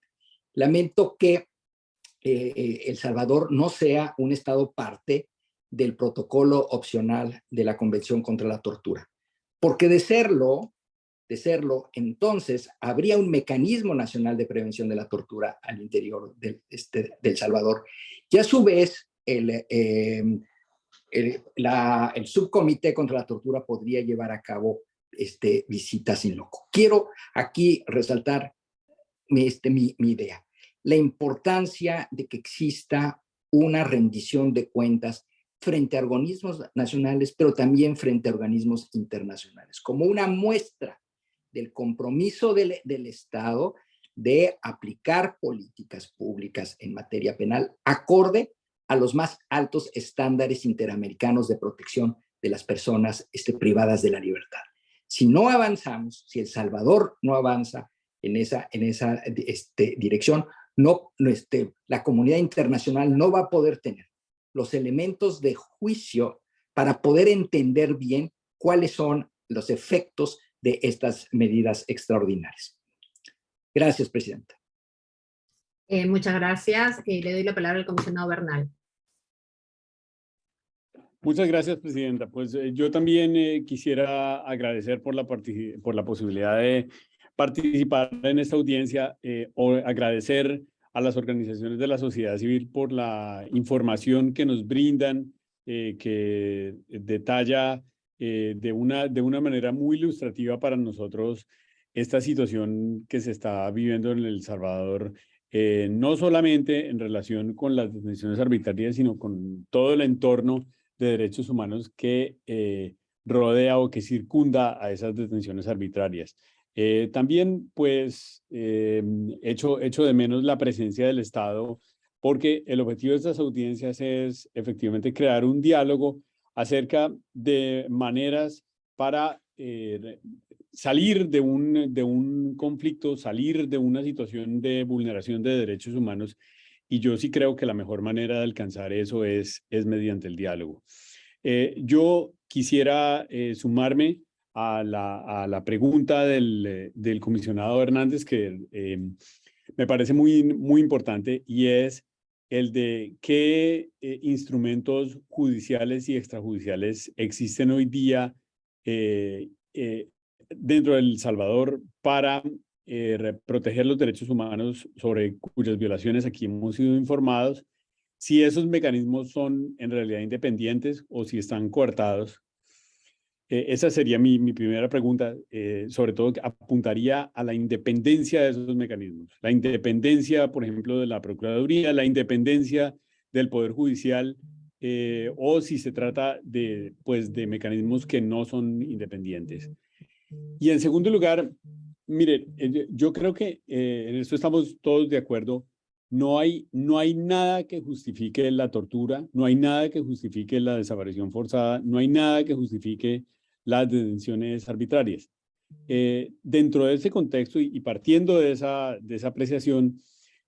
lamento que eh, eh, El Salvador no sea un estado parte del protocolo opcional de la Convención contra la Tortura. Porque de serlo, de serlo, entonces habría un mecanismo nacional de prevención de la tortura al interior de, este, del Salvador. Y a su vez, el, eh, el, la, el, subcomité contra la tortura podría llevar a cabo este, visitas in loco. Quiero aquí resaltar mi, este, mi, mi idea, la importancia de que exista una rendición de cuentas frente a organismos nacionales, pero también frente a organismos internacionales, como una muestra del compromiso del, del Estado de aplicar políticas públicas en materia penal acorde a los más altos estándares interamericanos de protección de las personas este, privadas de la libertad. Si no avanzamos, si El Salvador no avanza en esa, en esa este, dirección, no, este, la comunidad internacional no va a poder tener los elementos de juicio para poder entender bien cuáles son los efectos de estas medidas extraordinarias. Gracias, Presidenta. Eh, muchas gracias. Eh, le doy la palabra al comisionado Bernal. Muchas gracias, Presidenta. Pues eh, yo también quisiera agradecer por la, por la posibilidad de participar en esta audiencia o agradecer a las organizaciones de la sociedad civil por la información que nos brindan, que detalla de, una, de una manera muy ilustrativa para nosotros esta situación que se está viviendo en El Salvador, eh, no solamente en relación con las detenciones arbitrarias, sino con todo el entorno de derechos humanos que eh, rodea o que circunda a esas detenciones arbitrarias. Eh, también, pues, echo, echo de menos la presencia del Estado, porque el objetivo de estas audiencias es efectivamente crear un diálogo acerca de maneras para salir de un, de un conflicto, salir de una situación de vulneración de derechos humanos, y yo sí creo que la mejor manera de alcanzar eso es, es mediante el diálogo. Eh, yo quisiera eh, sumarme a la, a la pregunta del, del, comisionado Hernández que eh, me parece muy, muy importante y es el de qué instrumentos judiciales y extrajudiciales existen hoy día dentro del Salvador para eh, proteger los derechos humanos sobre cuyas violaciones aquí hemos sido informados, si esos mecanismos son en realidad independientes o si están coartados. Eh, esa sería mi, mi primera pregunta, eh, sobre todo apuntaría a la independencia de esos mecanismos. La independencia, por ejemplo, de la Procuraduría, la independencia del Poder Judicial, o si se trata de, pues, de mecanismos que no son independientes. Y en segundo lugar, mire, eh, yo creo que eh, en esto estamos todos de acuerdo. No hay, no hay nada que justifique la tortura, no hay nada que justifique la desaparición forzada, no hay nada que justifique las detenciones arbitrarias. Eh, dentro de ese contexto y, partiendo de esa, de esa apreciación,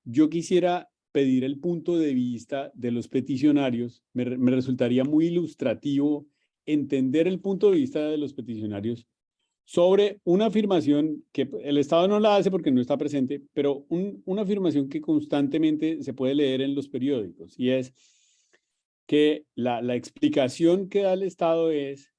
yo quisiera pedir el punto de vista de los peticionarios. Me, me resultaría muy ilustrativo entender el punto de vista de los peticionarios sobre una afirmación que el Estado no la hace porque no está presente, pero una afirmación que constantemente se puede leer en los periódicos y es que la, la explicación que da el Estado es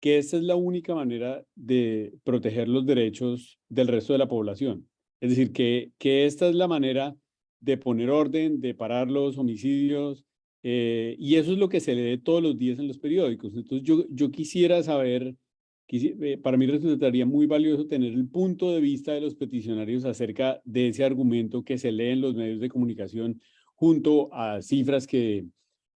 que esta es la única manera de proteger los derechos del resto de la población. Es decir, que, que esta es la manera de poner orden, de parar los homicidios, eh, y eso es lo que se lee todos los días en los periódicos. Entonces yo, yo quisiera saber para mí resultaría muy valioso tener el punto de vista de los peticionarios acerca de ese argumento que se lee en los medios de comunicación junto a cifras que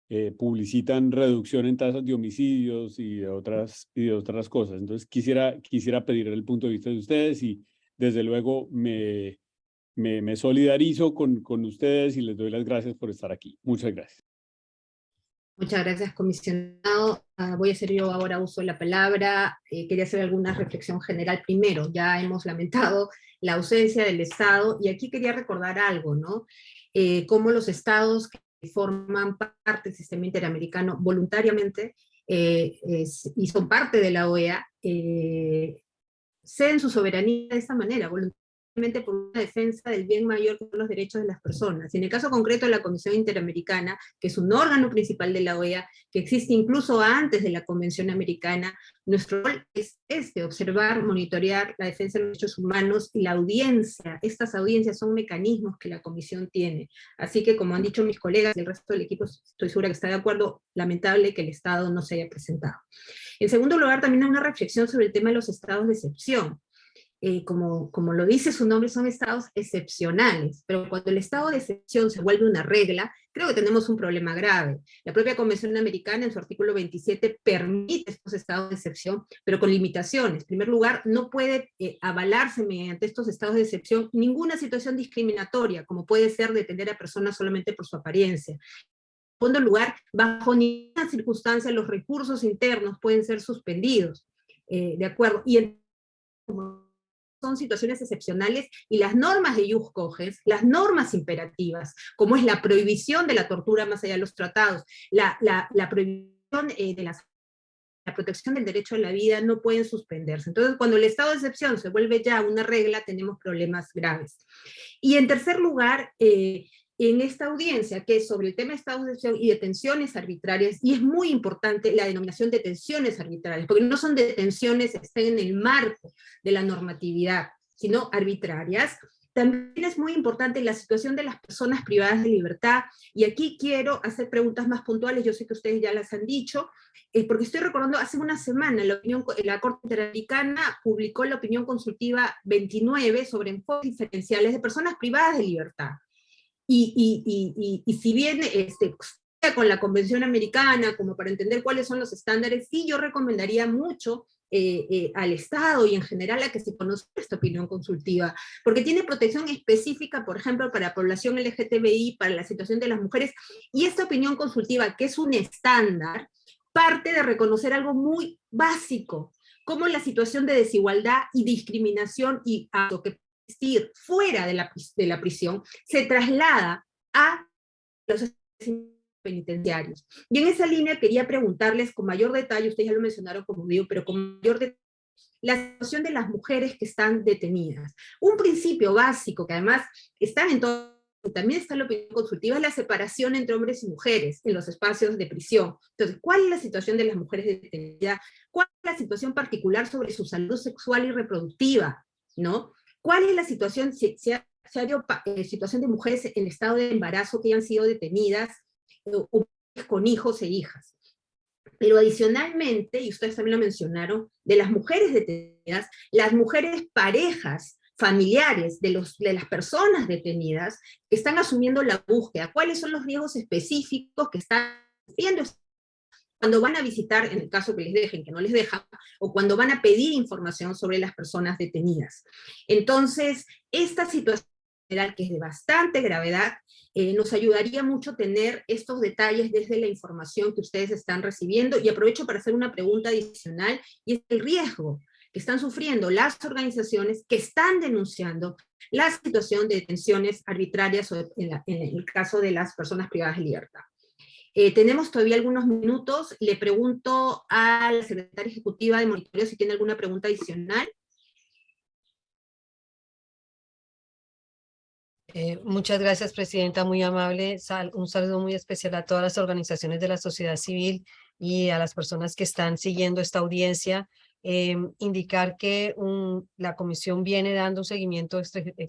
eh, publicitan reducción en tasas de homicidios y de otras, y de otras cosas. Entonces quisiera, quisiera pedir el punto de vista de ustedes y desde luego me, me, me solidarizo con, con ustedes y les doy las gracias por estar aquí. Muchas gracias. Muchas gracias, comisionado. Ah, voy a hacer yo ahora uso de la palabra. Eh, quería hacer alguna reflexión general primero. Ya hemos lamentado la ausencia del Estado, y aquí quería recordar algo, ¿no? Eh, cómo los Estados que forman parte del sistema interamericano voluntariamente eh, y son parte de la OEA, ceden su soberanía de esta manera, voluntariamente por una defensa del bien mayor que son los derechos de las personas. En el caso concreto de la Comisión Interamericana, que es un órgano principal de la OEA, que existe incluso antes de la Convención Americana, nuestro rol es este, observar, monitorear la defensa de los derechos humanos y la audiencia. Estas audiencias son mecanismos que la Comisión tiene. Así que, como han dicho mis colegas y el resto del equipo, estoy segura que está de acuerdo, lamentable que el Estado no se haya presentado. En segundo lugar, también hay una reflexión sobre el tema de los estados de excepción. Eh, como, como lo dice su nombre, son estados excepcionales, pero cuando el estado de excepción se vuelve una regla, creo que tenemos un problema grave. La propia Convención Americana en su artículo 27 permite estos estados de excepción, pero con limitaciones. En primer lugar, no puede eh, avalarse mediante estos estados de excepción ninguna situación discriminatoria, como puede ser detener a personas solamente por su apariencia. En segundo lugar, bajo ninguna circunstancia los recursos internos pueden ser suspendidos. Eh, ¿De acuerdo? Y el, son situaciones excepcionales y las normas de Jus Coges, las normas imperativas, como es la prohibición de la tortura más allá de los tratados, la, la, prohibición eh, de la protección del derecho a la vida no pueden suspenderse. Entonces, cuando el estado de excepción se vuelve ya una regla, tenemos problemas graves. Y en tercer lugar, eh, en esta audiencia, que es sobre el tema de estado de excepción y detenciones arbitrarias, y es muy importante la denominación de detenciones arbitrarias, porque no son detenciones que estén en el marco de la normatividad, sino arbitrarias, también es muy importante la situación de las personas privadas de libertad, y aquí quiero hacer preguntas más puntuales, yo sé que ustedes ya las han dicho, eh, porque estoy recordando, hace una semana la, opinión, la Corte Interamericana publicó la opinión consultiva 29 sobre enfoques diferenciales de personas privadas de libertad. Y, si bien este, con la Convención Americana, como para entender cuáles son los estándares, sí yo recomendaría mucho eh, eh, al Estado y en general a que se conozca esta opinión consultiva, porque tiene protección específica, por ejemplo, para la población LGTBI, para la situación de las mujeres, y esta opinión consultiva, que es un estándar, parte de reconocer algo muy básico, como la situación de desigualdad y discriminación y a lo fuera de la, de la prisión, se traslada a los penitenciarios. Y en esa línea quería preguntarles con mayor detalle, ustedes ya lo mencionaron como digo, pero con mayor detalle, la situación de las mujeres que están detenidas. Un principio básico que además está en todo, también está la opinión consultiva, es la separación entre hombres y mujeres en los espacios de prisión. Entonces, ¿cuál es la situación de las mujeres detenidas? ¿Cuál es la situación particular sobre su salud sexual y reproductiva? ¿no? ¿Cuál es la situación, si, si, eh, situación de mujeres en estado de embarazo que hayan sido detenidas, o, con hijos e hijas? Pero adicionalmente, y ustedes también lo mencionaron, de las mujeres detenidas, las mujeres parejas, familiares de, los, de las personas detenidas, están asumiendo la búsqueda, cuáles son los riesgos específicos que están viendo cuando van a visitar, en el caso que les dejen, que no les dejan, o cuando van a pedir información sobre las personas detenidas. Entonces, esta situación que es de bastante gravedad, eh, nos ayudaría mucho tener estos detalles desde la información que ustedes están recibiendo, y aprovecho para hacer una pregunta adicional, y es el riesgo que están sufriendo las organizaciones que están denunciando la situación de detenciones arbitrarias en, en el caso de las personas privadas de libertad. Eh, tenemos todavía algunos minutos. Le pregunto a la secretaria ejecutiva de monitoreo si tiene alguna pregunta adicional. Eh, muchas gracias, Presidenta, muy amable. un saludo muy especial a todas las organizaciones de la sociedad civil y a las personas que están siguiendo esta audiencia. Em, indicar que la comisión viene dando un seguimiento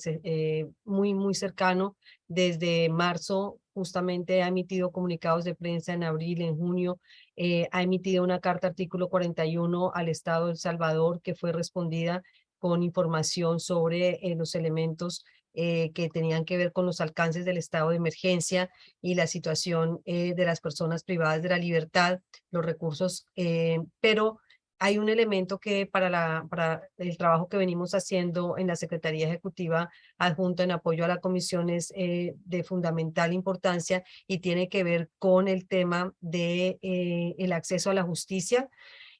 eh, muy, muy cercano. Desde marzo justamente ha emitido comunicados de prensa en abril, en junio, eh, ha emitido una carta artículo 41 al Estado de El Salvador que fue respondida con información sobre eh, los elementos que tenían que ver con los alcances del estado de emergencia y la situación de las personas privadas de la libertad, los recursos, pero hay un elemento que para, el trabajo que venimos haciendo en la Secretaría Ejecutiva adjunto en apoyo a la comisión es eh, de fundamental importancia y tiene que ver con el tema de eh, el acceso a la justicia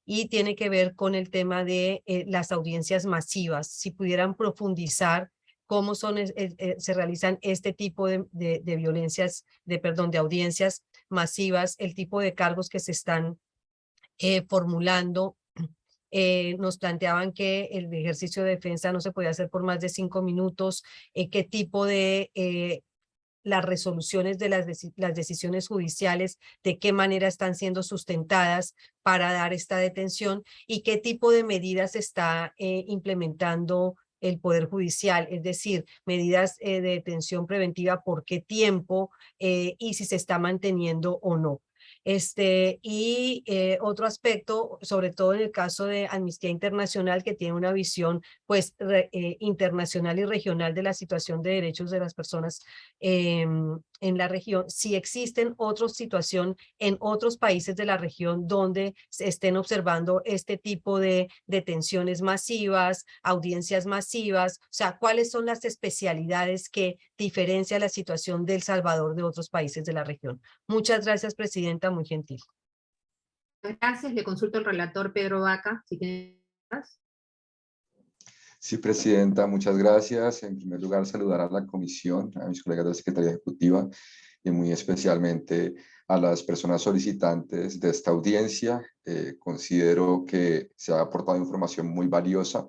y tiene que ver con el tema de eh, las audiencias masivas. Si pudieran profundizar cómo se realizan este tipo de violencias, de perdón, de audiencias masivas, el tipo de cargos que se están formulando eh, nos planteaban que el ejercicio de defensa no se podía hacer por más de cinco minutos, eh, qué tipo de eh, las resoluciones de las, las decisiones judiciales, de qué manera están siendo sustentadas para dar esta detención y qué tipo de medidas está implementando el Poder Judicial, es decir, medidas de detención preventiva, por qué tiempo y si se está manteniendo o no. Este, y eh, otro aspecto, sobre todo en el caso de Amnistía Internacional, que tiene una visión pues eh, internacional y regional de la situación de derechos de las personas em, en la región, si existen otras situaciones en otros países de la región donde se estén observando este tipo de detenciones masivas, audiencias masivas, o sea, cuáles son las especialidades que diferencia la situación de El Salvador de otros países de la región. Muchas gracias, Presidenta muy gentil. Gracias, le consulto al relator Pedro Vaca, si tienes. Sí, Presidenta, muchas gracias. En primer lugar, saludar a la Comisión, a mis colegas de la Secretaría Ejecutiva y muy especialmente a las personas solicitantes de esta audiencia. Eh, considero que se ha aportado información muy valiosa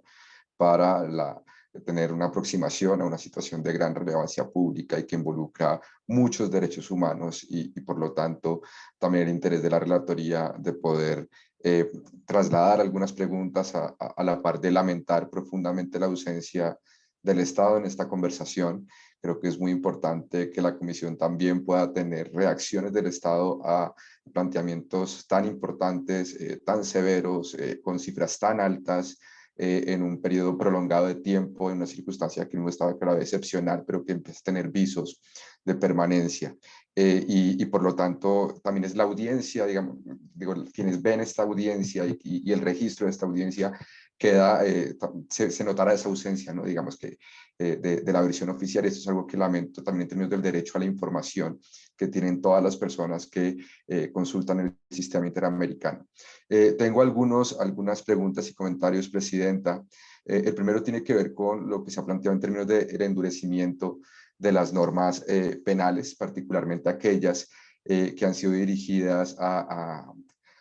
para la tener una aproximación a una situación de gran relevancia pública y que involucra muchos derechos humanos y, por lo tanto también el interés de la relatoría de poder eh, trasladar algunas preguntas a, a, la par de lamentar profundamente la ausencia del Estado en esta conversación. Creo que es muy importante que la Comisión también pueda tener reacciones del Estado a planteamientos tan importantes, eh, tan severos, eh, con cifras tan altas, eh, en un periodo prolongado de tiempo, en una circunstancia que no estaba claro excepcional, pero que empieza a tener visos de permanencia. Eh, y, por lo tanto también es la audiencia, digamos, digo, quienes ven esta audiencia y, y el registro de esta audiencia queda, eh, se, se, notará esa ausencia, ¿no? digamos que de, de, la versión oficial. Esto es algo que lamento también en términos del derecho a la información que tienen todas las personas que eh, consultan el sistema interamericano. Eh, tengo algunos, algunas preguntas y comentarios, Presidenta. Eh, el primero tiene que ver con lo que se ha planteado en términos del endurecimiento de las normas penales, particularmente aquellas que han sido dirigidas a, a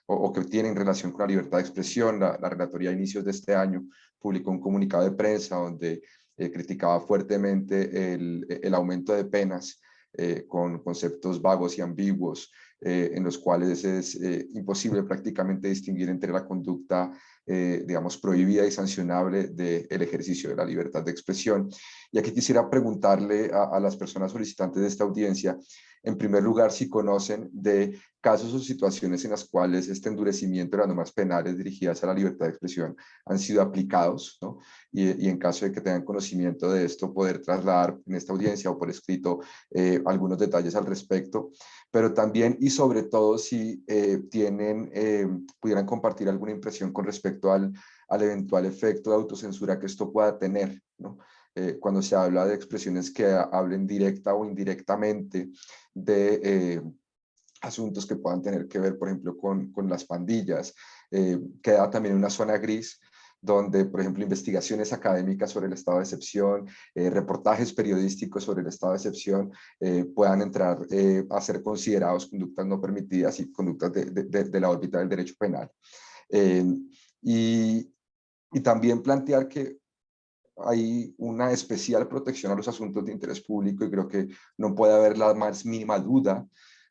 o, que tienen relación con la libertad de expresión. La, la Relatoría a inicios de este año publicó un comunicado de prensa donde criticaba fuertemente el, el, aumento de penas eh, con conceptos vagos y ambiguos, eh, en los cuales es eh, imposible prácticamente distinguir entre la conducta, digamos, prohibida y sancionable del ejercicio de la libertad de expresión. Y aquí quisiera preguntarle a, a las personas solicitantes de esta audiencia en primer lugar, si conocen de casos o situaciones en las cuales este endurecimiento de las normas penales dirigidas a la libertad de expresión han sido aplicados, ¿no? y, en caso de que tengan conocimiento de esto, poder trasladar en esta audiencia o por escrito eh, algunos detalles al respecto, pero también y sobre todo si eh, tienen, eh, pudieran compartir alguna impresión con respecto al, al eventual efecto de autocensura que esto pueda tener, ¿no? Eh, cuando se habla de expresiones que hablen directa o indirectamente de eh, asuntos que puedan tener que ver, por ejemplo, con, con las pandillas. Eh, queda también una zona gris donde, por ejemplo, investigaciones académicas sobre el estado de excepción, reportajes periodísticos sobre el estado de excepción puedan entrar a ser considerados conductas no permitidas y conductas de, de, de la órbita del derecho penal. Y, también plantear que hay una especial protección a los asuntos de interés público y creo que no puede haber la más mínima duda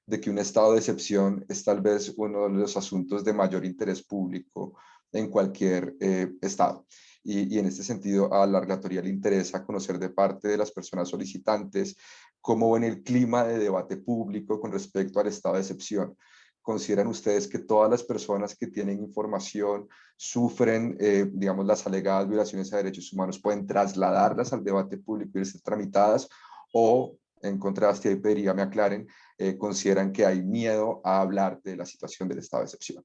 de que un estado de excepción es tal vez uno de los asuntos de mayor interés público en cualquier eh, estado. Y, y, en este sentido a la relatoría le interesa conocer de parte de las personas solicitantes cómo ven el clima de debate público con respecto al estado de excepción consideran ustedes que todas las personas que tienen información sufren, eh, digamos, las alegadas violaciones a derechos humanos, pueden trasladarlas al debate público y ser tramitadas o, en contraste, y pediría me aclaren, eh, consideran que hay miedo a hablar de la situación del estado de excepción.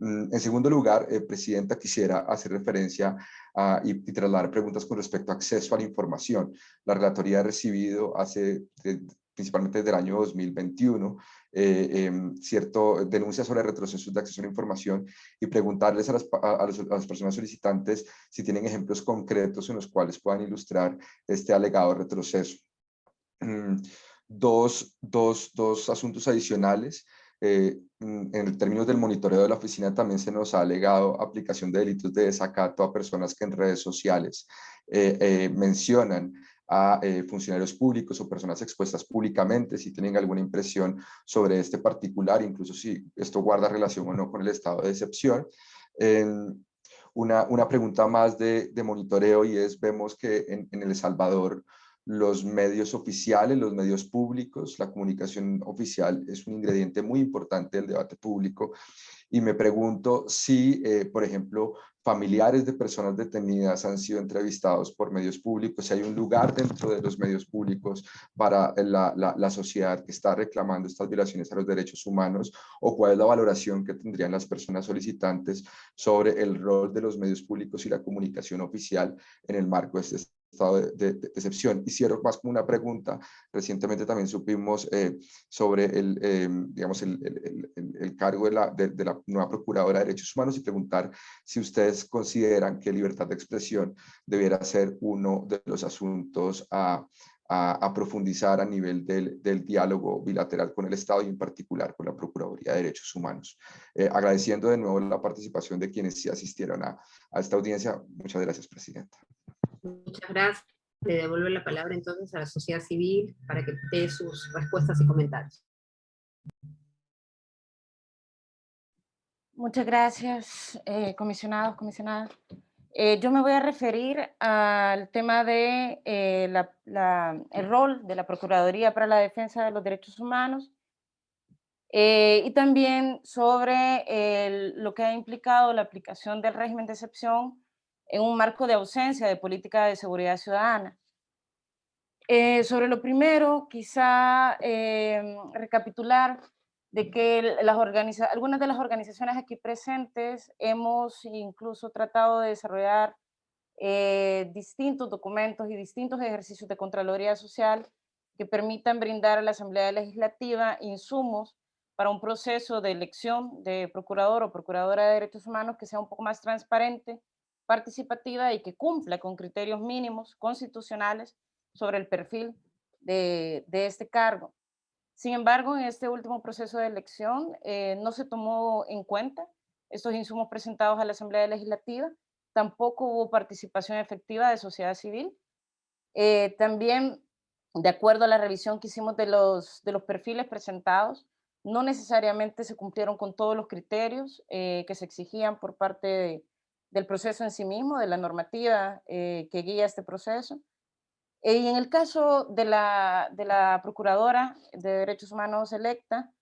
Mm, en segundo lugar, eh, Presidenta, quisiera hacer referencia a, y, y, trasladar preguntas con respecto a acceso a la información. La relatoría ha recibido hace, principalmente desde el año 2021, eh, eh, cierto, denuncias sobre retrocesos de acceso a la información y preguntarles a las, a, las, personas solicitantes si tienen ejemplos concretos en los cuales puedan ilustrar este alegado retroceso. Mm, dos, dos, dos asuntos adicionales. Eh, mm, en términos del monitoreo de la oficina también se nos ha alegado aplicación de delitos de desacato a personas que en redes sociales eh, eh, mencionan a eh, funcionarios públicos o personas expuestas públicamente si tienen alguna impresión sobre este particular, incluso si esto guarda relación o no con el estado de excepción. una, una, pregunta más de, de, monitoreo y es, vemos que en, en, El Salvador los medios oficiales, los medios públicos. La comunicación oficial es un ingrediente muy importante del debate público y me pregunto si, eh, por ejemplo, familiares de personas detenidas han sido entrevistados por medios públicos, si hay un lugar dentro de los medios públicos para la, la, la, sociedad que está reclamando estas violaciones a los derechos humanos o cuál es la valoración que tendrían las personas solicitantes sobre el rol de los medios públicos y la comunicación oficial en el marco de este estado de, de, excepción. Y más como una pregunta. Recientemente también supimos eh, sobre el, eh, digamos el, cargo de la, de, de, la nueva Procuradora de Derechos Humanos y preguntar si ustedes consideran que libertad de expresión debiera ser uno de los asuntos a, a, a profundizar a nivel del, del, diálogo bilateral con el Estado y en particular con la Procuraduría de Derechos Humanos. Eh, agradeciendo de nuevo la participación de quienes sí asistieron a esta audiencia. Muchas gracias, Presidenta. Muchas gracias. Le devuelvo la palabra entonces a la sociedad civil para que dé sus respuestas y comentarios. Muchas gracias, eh, comisionados, comisionadas. Eh, yo me voy a referir al tema de eh, la, el rol de la Procuraduría para la Defensa de los Derechos Humanos eh, y también sobre el, lo que ha implicado la aplicación del régimen de excepción en un marco de ausencia de política de seguridad ciudadana. Eh, sobre lo primero, quizá eh, recapitular de que las algunas de las organizaciones aquí presentes hemos incluso tratado de desarrollar eh, distintos documentos y distintos ejercicios de Contraloría Social que permitan brindar a la Asamblea Legislativa insumos para un proceso de elección de procurador o procuradora de derechos humanos que sea un poco más transparente, participativa y que cumpla con criterios mínimos constitucionales sobre el perfil de, este cargo. Sin embargo, en este último proceso de elección eh, no se tomó en cuenta estos insumos presentados a la Asamblea Legislativa, tampoco hubo participación efectiva de sociedad civil. Eh, también, de acuerdo a la revisión que hicimos de los, de los perfiles presentados, no necesariamente se cumplieron con todos los criterios eh, que se exigían por parte de, del proceso en sí mismo, de la normativa eh, que guía este proceso. Eh, y en el caso de la, de la Procuradora de Derechos Humanos electa,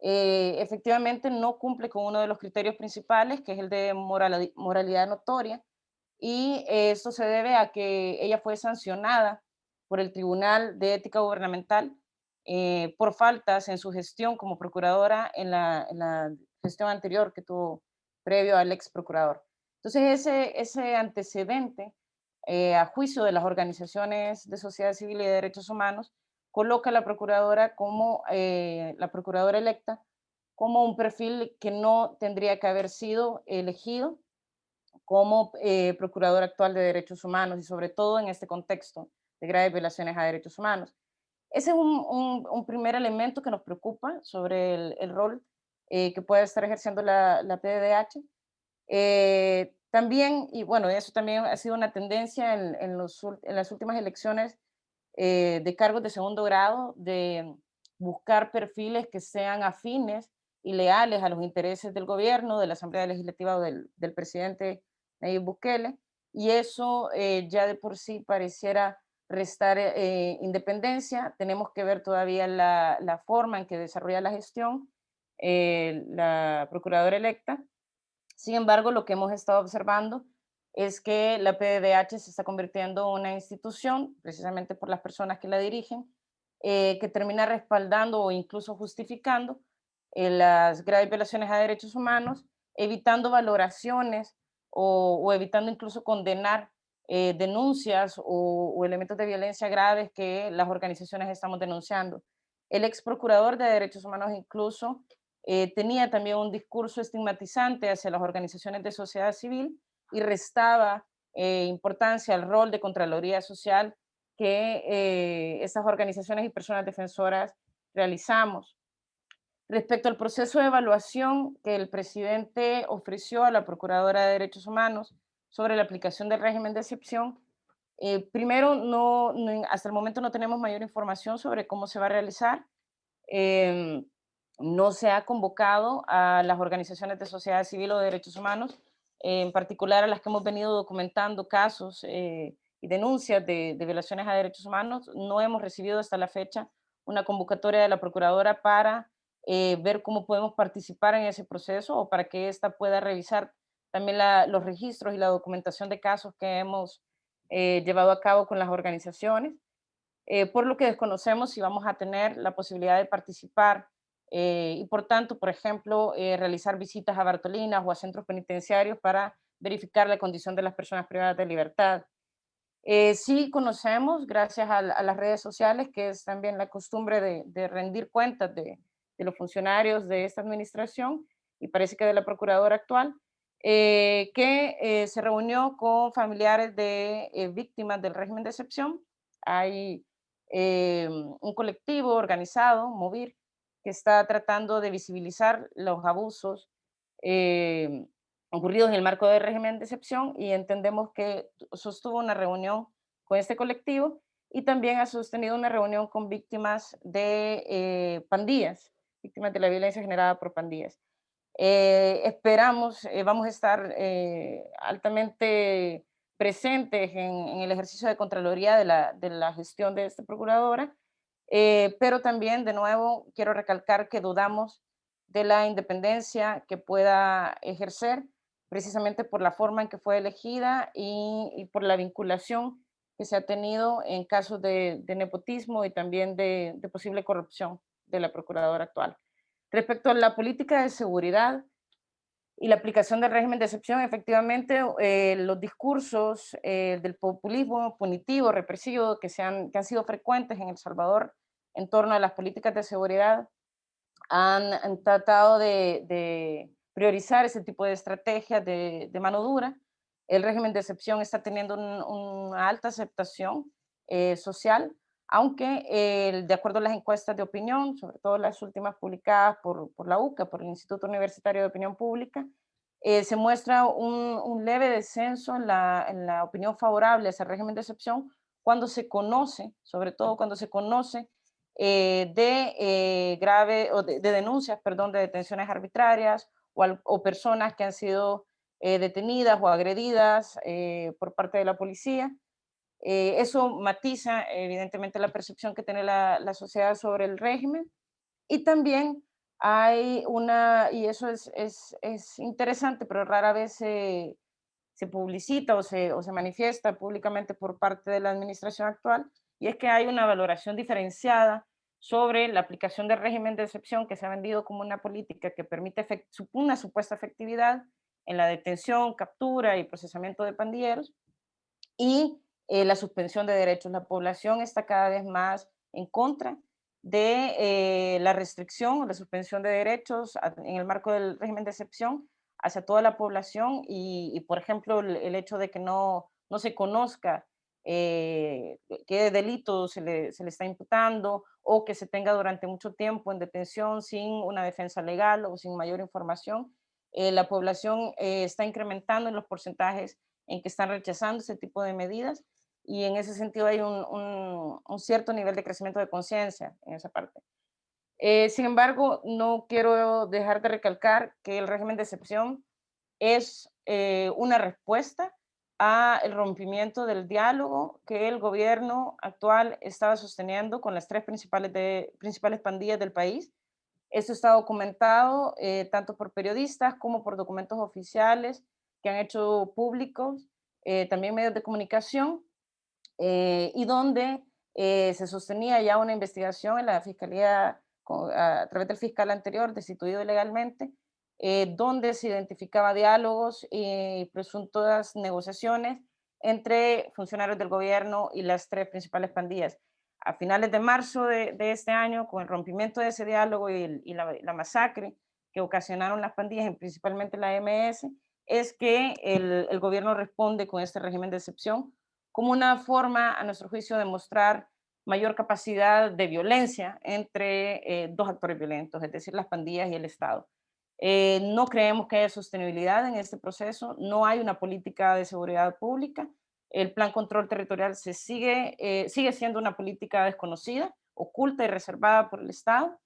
eh, efectivamente no cumple con uno de los criterios principales, que es el de moral, moralidad notoria, y esto se debe a que ella fue sancionada por el Tribunal de Ética Gubernamental por faltas en su gestión como procuradora en la, en la gestión anterior que tuvo previo al ex procurador. Entonces, ese, ese antecedente eh, a juicio de las organizaciones de sociedad civil y de derechos humanos coloca a la procuradora como, eh, la procuradora electa, como un perfil que no tendría que haber sido elegido como eh, actual de derechos humanos y sobre todo en este contexto de graves violaciones a derechos humanos. Ese es un, un, un primer elemento que nos preocupa sobre el, el rol eh, que puede estar ejerciendo la, la PDH. Eh, también, y bueno, eso también ha sido una tendencia en, en, los, en las últimas elecciones eh, de cargos de segundo grado, de buscar perfiles que sean afines y leales a los intereses del gobierno, de la Asamblea Legislativa o del, del presidente Nayib Bukele, y eso eh, ya de por sí pareciera restar eh, independencia. Tenemos que ver todavía la, la, forma en que desarrolla la gestión eh, la procuradora electa, sin embargo, lo que hemos estado observando es que la PDH se está convirtiendo en una institución, precisamente por las personas que la dirigen, eh, que termina respaldando o incluso justificando eh, las graves violaciones a derechos humanos, evitando valoraciones o, o evitando incluso condenar eh, denuncias o, o, elementos de violencia graves que las organizaciones estamos denunciando. El ex procurador de derechos humanos incluso eh, tenía también un discurso estigmatizante hacia las organizaciones de sociedad civil y restaba eh, importancia al rol de Contraloría Social que eh, estas organizaciones y personas defensoras realizamos. Respecto al proceso de evaluación que el presidente ofreció a la Procuradora de Derechos Humanos sobre la aplicación del régimen de excepción, eh, primero, no, no, hasta el momento no tenemos mayor información sobre cómo se va a realizar. Eh, no se ha convocado a las organizaciones de sociedad civil o de derechos humanos, en particular a las que hemos venido documentando casos eh, y denuncias de, violaciones a derechos humanos, no hemos recibido hasta la fecha una convocatoria de la Procuradora para eh, ver cómo podemos participar en ese proceso o para que ésta pueda revisar también los registros y la documentación de casos que hemos eh, llevado a cabo con las organizaciones, por lo que desconocemos si vamos a tener la posibilidad de participar y por tanto, por ejemplo, realizar visitas a Bartolinas o a centros penitenciarios para verificar la condición de las personas privadas de libertad. sí conocemos, gracias a, las redes sociales, que es también la costumbre de, rendir cuentas de, de los funcionarios de esta administración y parece que de la procuradora actual, eh, que eh, se reunió con familiares de eh, víctimas del régimen de excepción. Hay un colectivo organizado, Movir, que está tratando de visibilizar los abusos ocurridos en el marco del régimen de excepción y entendemos que sostuvo una reunión con este colectivo y también ha sostenido una reunión con víctimas de pandillas víctimas de la violencia generada por pandillas. Eh, esperamos, eh, vamos a estar eh, altamente presentes en, el ejercicio de Contraloría de la, de la gestión de esta Procuradora, pero también, de nuevo, quiero recalcar que dudamos de la independencia que pueda ejercer, precisamente por la forma en que fue elegida y, por la vinculación que se ha tenido en casos de, nepotismo y también de posible corrupción de la procuradora actual. Respecto a la política de seguridad y la aplicación del régimen de excepción, efectivamente eh, los discursos eh, del populismo punitivo, represivo, que, se han, que han sido frecuentes en El Salvador en torno a las políticas de seguridad, han, tratado de, priorizar ese tipo de estrategias de, mano dura. El régimen de excepción está teniendo una alta aceptación eh, social, aunque eh, de acuerdo a las encuestas de opinión, sobre todo las últimas publicadas por, la UCA, por el Instituto Universitario de Opinión Pública, eh, se muestra un, leve descenso en la, opinión favorable a ese régimen de excepción cuando se conoce, sobre todo cuando se conoce eh, de grave o de, denuncias, perdón, de detenciones arbitrarias o, o personas que han sido detenidas o agredidas por parte de la policía eh, eso matiza evidentemente la percepción que tiene la, sociedad sobre el régimen. Y también hay una, y eso es, es, interesante, pero rara vez se, publicita o se, o se manifiesta públicamente por parte de la administración actual, y es que hay una valoración diferenciada sobre la aplicación del régimen de excepción que se ha vendido como una política que permite una supuesta efectividad en la detención, captura y procesamiento de pandilleros, y eh, la suspensión de derechos. La población está cada vez más en contra de eh, la restricción, la suspensión de derechos en el marco del régimen de excepción hacia toda la población y, por ejemplo, el, hecho de que no, no se conozca eh, qué delito se le, se le, está imputando o que se tenga durante mucho tiempo en detención sin una defensa legal o sin mayor información. la población está incrementando en los porcentajes en que están rechazando ese tipo de medidas y en ese sentido hay un, cierto nivel de crecimiento de conciencia en esa parte. Eh, sin embargo, no quiero dejar de recalcar que el régimen de excepción es eh, una respuesta al rompimiento del diálogo que el gobierno actual estaba sosteniendo con las tres principales, de, principales pandillas del país. Esto está documentado eh, tanto por periodistas como por documentos oficiales que han hecho públicos, también medios de comunicación, eh, y donde eh, se sostenía ya una investigación en la Fiscalía a través del fiscal anterior, destituido ilegalmente, eh, donde se identificaba diálogos y presuntas negociaciones entre funcionarios del gobierno y las tres principales pandillas. A finales de marzo de, este año, con el rompimiento de ese diálogo y, la, masacre que ocasionaron las pandillas, principalmente la MS, es que el, el gobierno responde con este régimen de excepción como una forma, a nuestro juicio, de mostrar mayor capacidad de violencia entre eh, dos actores violentos, es decir, las pandillas y el Estado. Eh, no creemos que haya sostenibilidad en este proceso, no hay una política de seguridad pública, el plan control territorial se sigue, eh, sigue siendo una política desconocida, oculta y reservada por el Estado,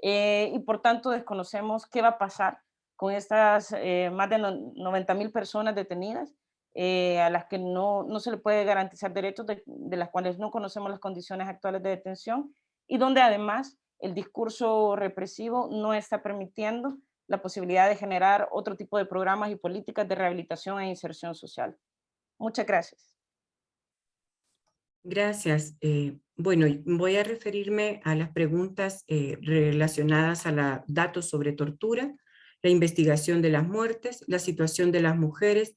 y por tanto desconocemos qué va a pasar con estas más de 90 mil personas detenidas eh, a las que no, no se le puede garantizar derechos, de, las cuales no conocemos las condiciones actuales de detención y donde además el discurso represivo no está permitiendo la posibilidad de generar otro tipo de programas y políticas de rehabilitación e inserción social. Muchas gracias. Gracias. Eh, bueno, voy a referirme a las preguntas eh, relacionadas a los datos sobre tortura, la investigación de las muertes, la situación de las mujeres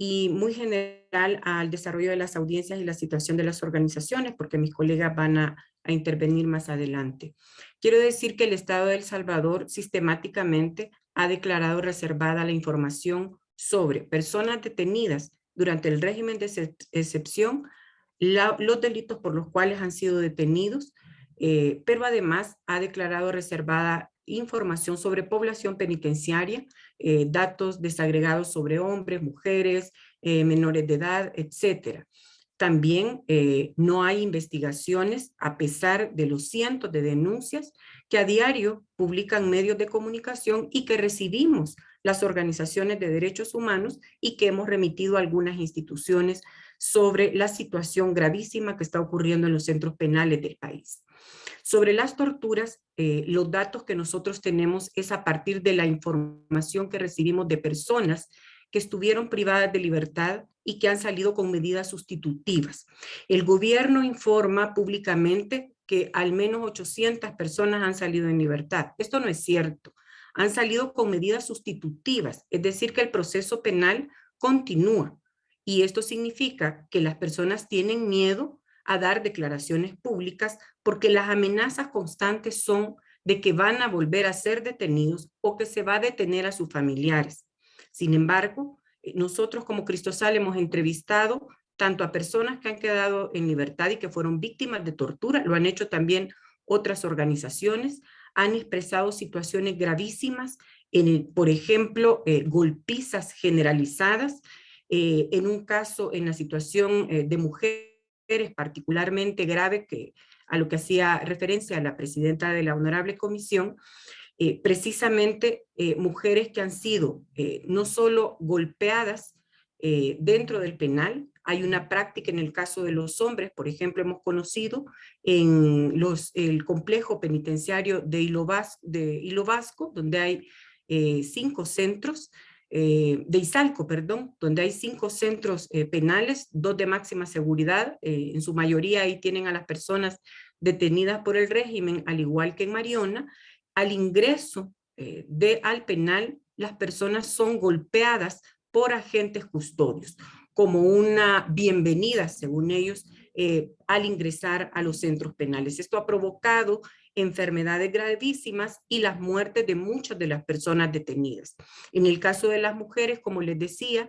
y muy general al desarrollo de las audiencias y la situación de las organizaciones, porque mis colegas van a, intervenir más adelante. Quiero decir que el Estado de El Salvador sistemáticamente ha declarado reservada la información sobre personas detenidas durante el régimen de excepción los delitos por los cuales han sido detenidos, eh, pero además ha declarado reservada información sobre población penitenciaria, eh, datos desagregados sobre hombres, mujeres, eh, menores de edad, etcétera. También no hay investigaciones a pesar de los cientos de denuncias que a diario publican medios de comunicación y que recibimos las organizaciones de derechos humanos y que hemos remitido a algunas instituciones sobre la situación gravísima que está ocurriendo en los centros penales del país. Sobre las torturas, eh, los datos que nosotros tenemos es a partir de la información que recibimos de personas que estuvieron privadas de libertad y que han salido con medidas sustitutivas. El gobierno informa públicamente que al menos 800 personas han salido en libertad. Esto no es cierto. Han salido con medidas sustitutivas, es decir, que el proceso penal continúa. Y esto significa que las personas tienen miedo a dar declaraciones públicas porque las amenazas constantes son de que van a volver a ser detenidos o que se va a detener a sus familiares. Sin embargo, eh, nosotros como Cristosal hemos entrevistado tanto a personas que han quedado en libertad y que fueron víctimas de tortura, lo han hecho también otras organizaciones, han expresado situaciones gravísimas, en por ejemplo, eh, golpizas generalizadas, eh, en un caso, en la situación eh, de mujeres particularmente grave, que, a lo que hacía referencia la presidenta de la Honorable Comisión, eh, precisamente mujeres que han sido no solo golpeadas dentro del penal, hay una práctica en el caso de los hombres, por ejemplo, hemos conocido en los, el complejo penitenciario de Hilo, de Hilo Vasco, donde hay cinco centros, eh, de Izalco, perdón, donde hay cinco centros eh, penales, dos de máxima seguridad, eh, en su mayoría ahí tienen a las personas detenidas por el régimen, al igual que en Mariona, al ingreso de, al penal, las personas son golpeadas por agentes custodios, como una bienvenida, según ellos, al ingresar a los centros penales. Esto ha provocado enfermedades gravísimas y las muertes de muchas de las personas detenidas. En el caso de las mujeres, como les decía,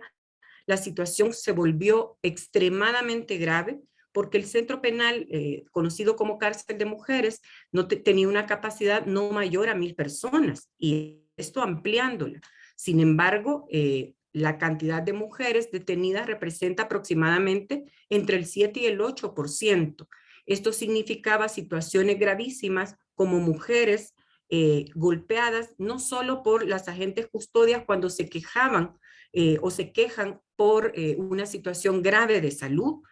la situación se volvió extremadamente grave porque el centro penal, eh, conocido como cárcel de mujeres, no tenía una capacidad no mayor a mil personas y esto ampliándola. Sin embargo, eh, la cantidad de mujeres detenidas representa aproximadamente entre el 7 y el 8%. Esto significaba situaciones gravísimas como mujeres eh, golpeadas, no solo por las agentes custodias cuando se quejaban eh, o se quejan por eh, una situación grave de salud,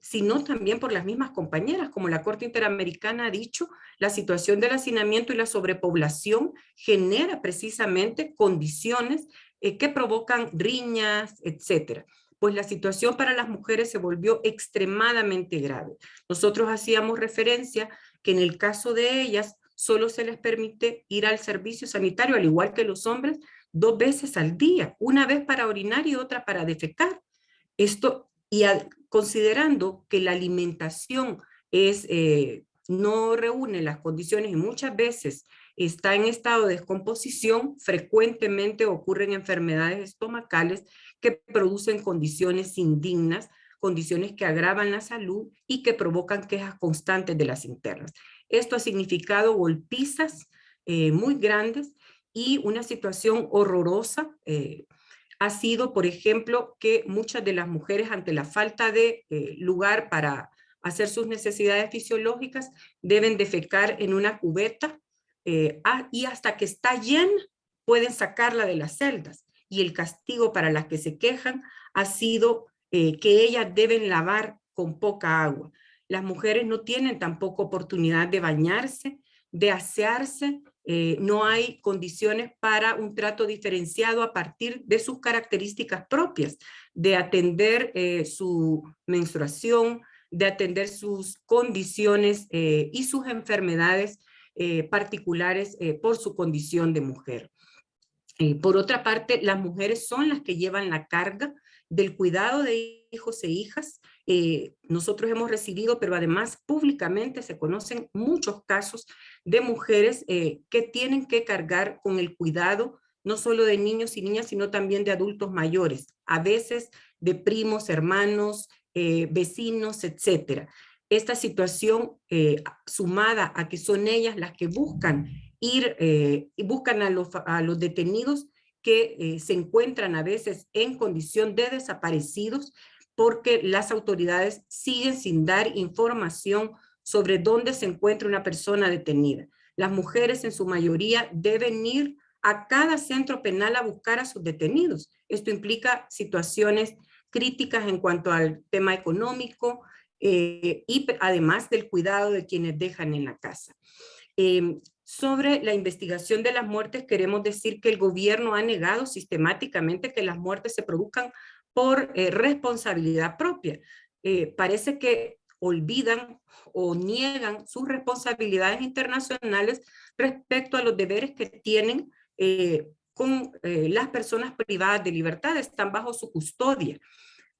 sino también por las mismas compañeras, como la Corte Interamericana ha dicho, la situación del hacinamiento y la sobrepoblación genera precisamente condiciones que provocan riñas, etcétera pues la situación para las mujeres se volvió extremadamente grave. Nosotros hacíamos referencia que en el caso de ellas solo se les permite ir al servicio sanitario, al igual que los hombres, dos veces al día, una vez para orinar y otra para defecar. Esto, y considerando que la alimentación es, eh, no reúne las condiciones y muchas veces está en estado de descomposición, frecuentemente ocurren enfermedades estomacales que producen condiciones indignas, condiciones que agravan la salud y que provocan quejas constantes de las internas. Esto ha significado golpizas eh, muy grandes y una situación horrorosa eh, ha sido, por ejemplo, que muchas de las mujeres ante la falta de eh, lugar para hacer sus necesidades fisiológicas deben defecar en una cubeta y hasta que está llena pueden sacarla de las celdas y el castigo para las que se quejan ha sido eh, que ellas deben lavar con poca agua. Las mujeres no tienen tampoco oportunidad de bañarse, de asearse, eh, no hay condiciones para un trato diferenciado a partir de sus características propias, de atender eh, su menstruación, de atender sus condiciones y sus enfermedades particulares por su condición de mujer. Por otra parte, las mujeres son las que llevan la carga del cuidado de hijos e hijas. Eh, nosotros hemos recibido, pero además públicamente se conocen muchos casos de mujeres eh, que tienen que cargar con el cuidado no solo de niños y niñas, sino también de adultos mayores, a veces de primos, hermanos, eh, vecinos, etcétera. Esta situación sumada a que son ellas las que buscan ir y buscan a los, a los detenidos, que eh, se encuentran a veces en condición de desaparecidos porque las autoridades siguen sin dar información sobre dónde se encuentra una persona detenida. Las mujeres en su mayoría deben ir a cada centro penal a buscar a sus detenidos. Esto implica situaciones críticas en cuanto al tema económico eh, y además del cuidado de quienes dejan en la casa. Em, sobre la investigación de las muertes, queremos decir que el gobierno ha negado sistemáticamente que las muertes se produzcan por eh, responsabilidad propia. Eh, parece que olvidan o niegan sus responsabilidades internacionales respecto a los deberes que tienen eh, con las personas privadas de libertad, están bajo su custodia.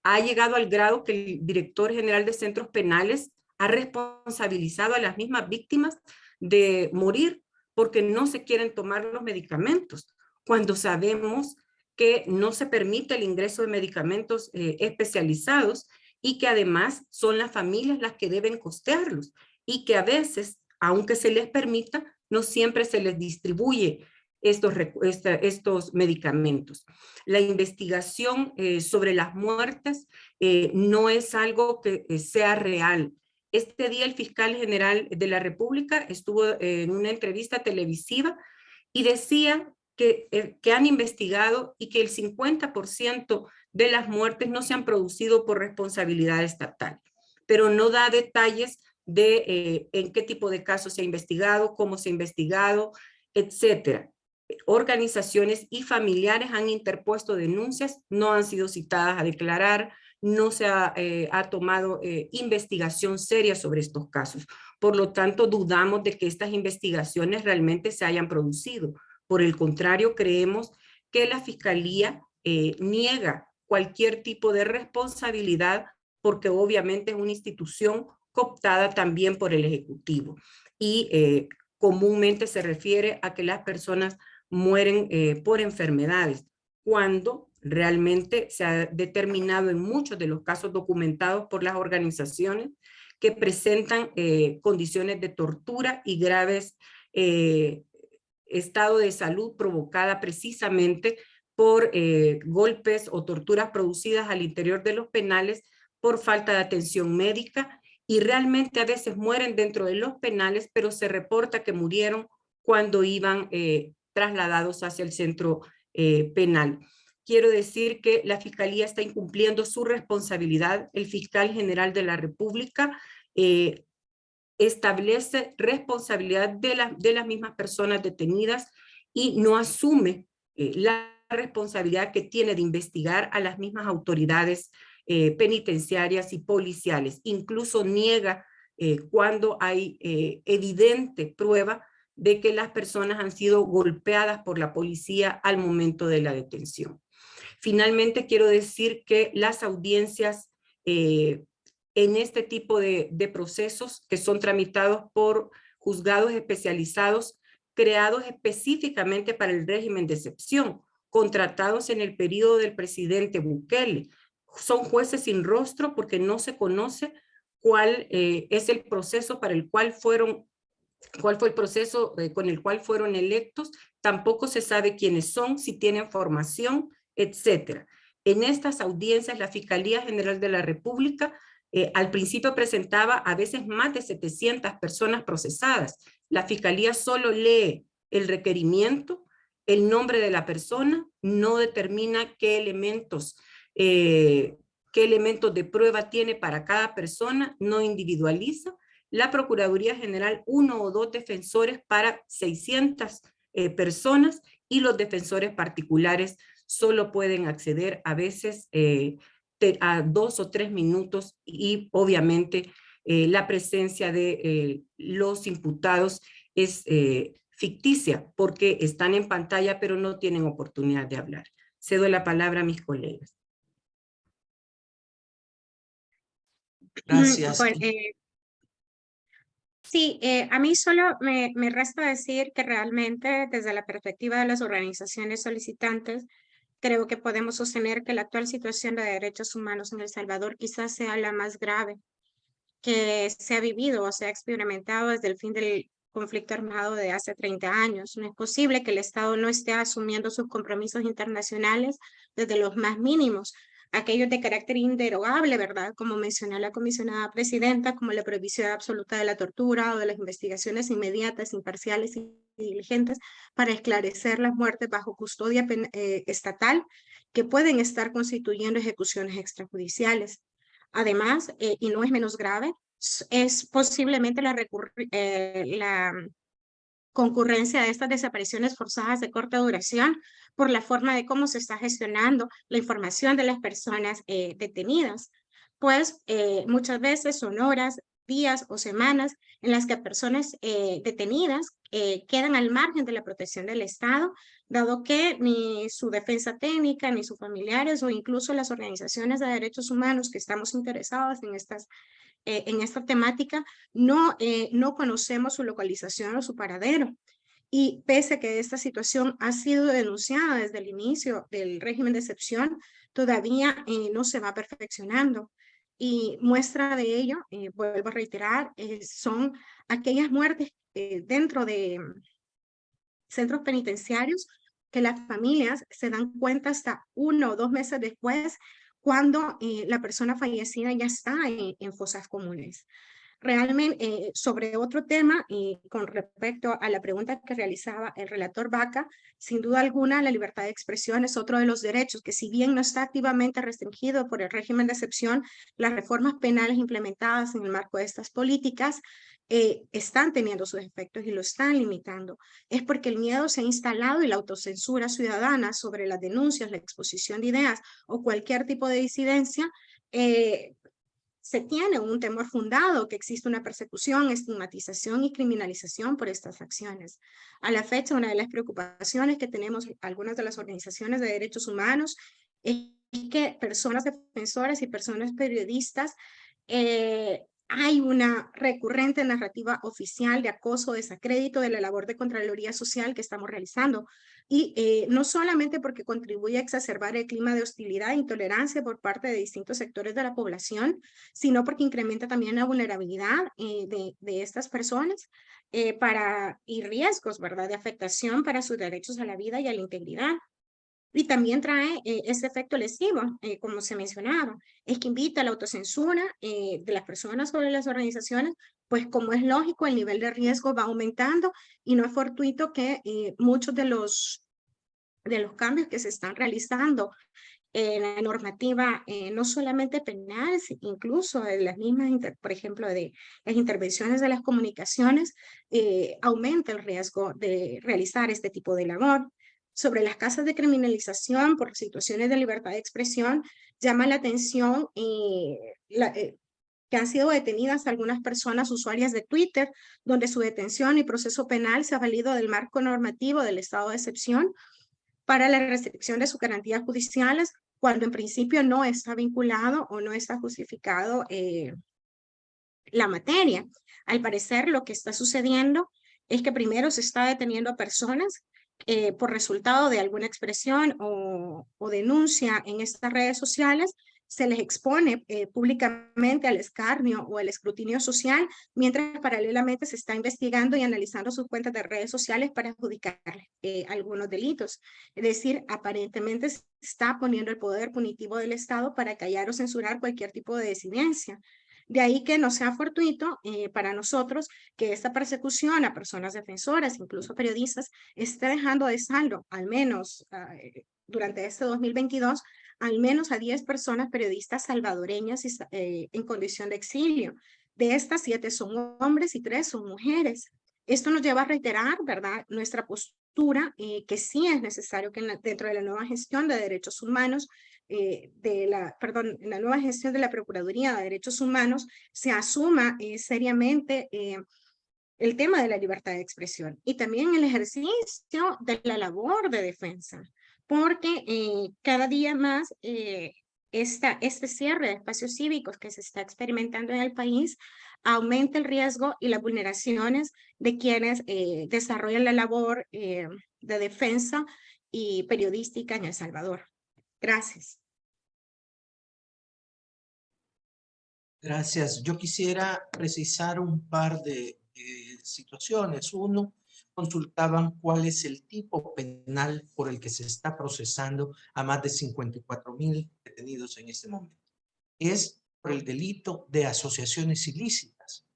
Ha llegado al grado que el director general de centros penales ha responsabilizado a las mismas víctimas de morir porque no se quieren tomar los medicamentos, cuando sabemos que no se permite el ingreso de medicamentos eh, especializados y que además son las familias las que deben costearlos y que a veces, aunque se les permita, no siempre se les distribuye estos, estos medicamentos. La investigación eh, sobre las muertes eh, no es algo que sea real. Este día el fiscal general de la República estuvo en una entrevista televisiva y decía que, eh, que han investigado y que el 50% de las muertes no se han producido por responsabilidad estatal, pero no da detalles de eh, en qué tipo de casos se ha investigado, cómo se ha investigado, etcétera. Organizaciones y familiares han interpuesto denuncias, no han sido citadas a declarar, no se ha, eh, tomado eh, investigación seria sobre estos casos. Por lo tanto, dudamos de que estas investigaciones realmente se hayan producido. Por el contrario, creemos que la Fiscalía eh, niega cualquier tipo de responsabilidad porque obviamente es una institución cooptada también por el Ejecutivo. Y comúnmente se refiere a que las personas mueren por enfermedades, cuando realmente se ha determinado en muchos de los casos documentados por las organizaciones que presentan eh, condiciones de tortura y graves eh, estado de salud provocada precisamente por eh, golpes o torturas producidas al interior de los penales por falta de atención médica. Y realmente a veces mueren dentro de los penales, pero se reporta que murieron cuando iban trasladados hacia el centro penal quiero decir que la Fiscalía está incumpliendo su responsabilidad. El fiscal general de la República eh, establece responsabilidad de, de, las mismas personas detenidas y no asume eh, la responsabilidad que tiene de investigar a las mismas autoridades eh, penitenciarias y policiales. Incluso niega cuando hay evidente prueba de que las personas han sido golpeadas por la policía al momento de la detención. Finalmente, quiero decir que las audiencias eh, en este tipo de, procesos que son tramitados por juzgados especializados creados específicamente para el régimen de excepción, contratados en el periodo del presidente Bukele. Son jueces sin rostro porque no se conoce cuál eh, es el proceso para el cual fueron, cuál fue el proceso eh, con el cual fueron electos, tampoco se sabe quiénes son, si tienen formación, etcétera. En estas audiencias, la Fiscalía General de la República eh, al principio presentaba a veces más de 700 personas procesadas. La Fiscalía solo lee el requerimiento el nombre de la persona, no determina qué elementos, eh, qué elementos de prueba tiene para cada persona, no individualiza. La Procuraduría General, uno o dos defensores para 600 eh, personas y los defensores particulares solo pueden acceder a veces eh, a dos o tres minutos y obviamente eh, la presencia de eh, los imputados es ficticia porque están en pantalla pero no tienen oportunidad de hablar. Cedo la palabra a mis colegas. Gracias. Sí, eh, a mí solo me, me resta decir que realmente desde la perspectiva de las organizaciones solicitantes, creo que podemos sostener que la actual situación de derechos humanos en El Salvador quizás sea la más grave que se ha vivido o se ha experimentado desde el fin del conflicto armado de hace 30 años. No es posible que el Estado no esté asumiendo sus compromisos internacionales desde los más mínimos aquellos de carácter inderogable, ¿verdad? Como mencionó la comisionada presidenta, como la prohibición absoluta de la tortura o de las investigaciones inmediatas, imparciales y diligentes para esclarecer las muertes bajo custodia eh, estatal que pueden estar constituyendo ejecuciones extrajudiciales. Además, eh, y no es menos grave, es posiblemente eh, la concurrencia de estas desapariciones forzadas de corta duración por la forma de cómo se está gestionando la información de las personas eh, detenidas, pues eh, muchas veces son horas, días o semanas en las que personas eh, detenidas quedan al margen de la protección del Estado, dado que ni su defensa técnica, ni sus familiares o incluso las organizaciones de derechos humanos que estamos interesados en estas en esta temática, no, no conocemos su localización o su paradero. Y pese a que esta situación ha sido denunciada desde el inicio del régimen de excepción, todavía eh, no se va perfeccionando. Y muestra de ello, vuelvo a reiterar, son aquellas muertes dentro de centros penitenciarios que las familias se dan cuenta hasta uno o dos meses después cuando eh, la persona fallecida ya está en, fosas comunes. Realmente, eh, sobre otro tema, y con respecto a la pregunta que realizaba el relator Vaca, sin duda alguna la libertad de expresión es otro de los derechos que si bien no está activamente restringido por el régimen de excepción, las reformas penales implementadas en el marco de estas políticas eh, están teniendo sus efectos y lo están limitando. Es porque el miedo se ha instalado y la autocensura ciudadana sobre las denuncias, la exposición de ideas o cualquier tipo de disidencia, eh, se tiene un temor fundado que existe una persecución, estigmatización y criminalización por estas acciones. A la fecha, una de las preocupaciones que tenemos algunas de las organizaciones de derechos humanos es que personas defensoras y personas periodistas eh, hay una recurrente narrativa oficial de acoso, desacrédito de la labor de Contraloría Social que estamos realizando. Y eh, no solamente porque contribuye a exacerbar el clima de hostilidad e intolerancia por parte de distintos sectores de la población, sino porque incrementa también la vulnerabilidad eh, de, estas personas eh, para, y riesgos ¿verdad? de afectación para sus derechos a la vida y a la integridad. Y también trae eh, ese efecto lesivo, eh, como se mencionaba, es que invita a la autocensura eh, de las personas sobre las organizaciones, pues como es lógico, el nivel de riesgo va aumentando y no es fortuito que muchos de los, de los cambios que se están realizando en la normativa, no solamente penal, incluso de las mismas, por ejemplo, de las intervenciones de las comunicaciones, aumenta el riesgo de realizar este tipo de labor sobre las casas de criminalización por situaciones de libertad de expresión, llama la atención eh, eh, que han sido detenidas algunas personas usuarias de Twitter, donde su detención y proceso penal se ha valido del marco normativo del estado de excepción para la restricción de sus garantías judiciales, cuando en principio no está vinculado o no está justificado eh, la materia. Al parecer, lo que está sucediendo es que primero se está deteniendo a personas eh, por resultado de alguna expresión o, denuncia en estas redes sociales, se les expone eh, públicamente al escarnio o al escrutinio social, mientras paralelamente se está investigando y analizando sus cuentas de redes sociales para adjudicarle eh, algunos delitos. Es decir, aparentemente se está poniendo el poder punitivo del Estado para callar o censurar cualquier tipo de disidencia. De ahí que no sea fortuito eh, para nosotros que esta persecución a personas defensoras, incluso periodistas, esté dejando de saldo, al menos ah, eh, durante este 2022, al menos a 10 personas periodistas salvadoreñas eh, en condición de exilio. De estas, siete son hombres y tres son mujeres. Esto nos lleva a reiterar, ¿verdad?, nuestra postura, eh, que sí es necesario que dentro de la nueva gestión de derechos humanos, eh, de la, perdón, en la nueva gestión de la Procuraduría de Derechos Humanos, se asuma eh, seriamente el tema de la libertad de expresión y también el ejercicio de la labor de defensa, porque cada día más esta, este cierre de espacios cívicos que se está experimentando en el país aumenta el riesgo y las vulneraciones de quienes eh, desarrollan la labor eh, de defensa y periodística en El Salvador. Gracias. Gracias. Yo quisiera precisar un par de eh, situaciones. Uno, consultaban cuál es el tipo penal por el que se está procesando a más de 54 mil detenidos en este momento. Es el delito de asociaciones ilícitas.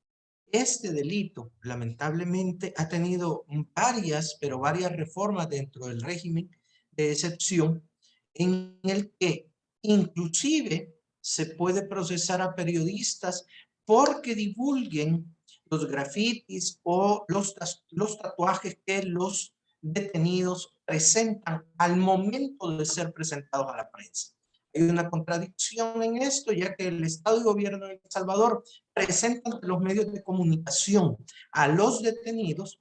Este delito, lamentablemente, ha tenido varias, pero varias reformas dentro del régimen de excepción en el que inclusive se puede procesar a periodistas porque divulguen los grafitis o los, los tatuajes que los detenidos presentan al momento de ser presentados a la prensa. Hay una contradicción en esto, ya que el Estado y Gobierno de El Salvador presentan ante los medios de comunicación a los detenidos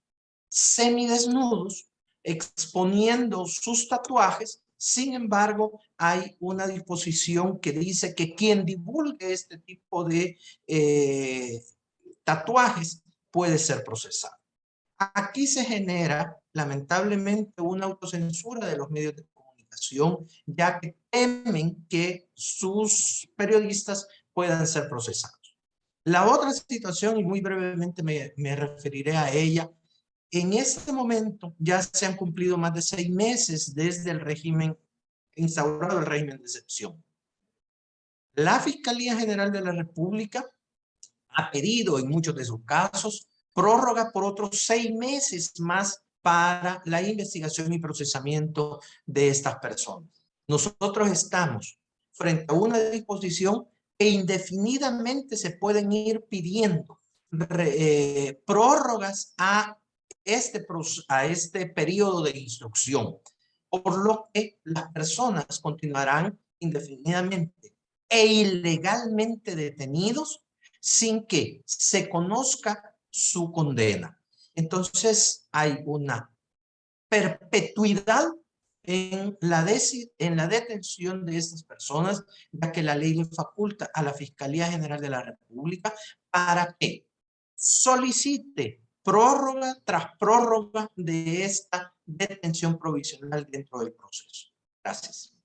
semidesnudos, exponiendo sus tatuajes. Sin embargo, hay una disposición que dice que quien divulgue este tipo de eh, tatuajes puede ser procesado. Aquí se genera, lamentablemente, una autocensura de los medios de comunicación, ya que temen que sus periodistas puedan ser procesados. La otra situación, y muy brevemente me, referiré a ella, en este momento ya se han cumplido más de seis meses desde el régimen, instaurado el régimen de excepción. La Fiscalía General de la República ha pedido en muchos de sus casos prórroga por otros seis meses más para la investigación y procesamiento de estas personas. Nosotros estamos frente a una disposición que indefinidamente se pueden ir pidiendo eh, prórrogas a este, a este periodo de instrucción, por lo que las personas continuarán indefinidamente e ilegalmente detenidos sin que se conozca su condena. Entonces hay una perpetuidad en la, en la detención de estas personas, ya que la ley le faculta a la Fiscalía General de la República para que solicite prórroga tras prórroga de esta detención provisional dentro del proceso. Gracias.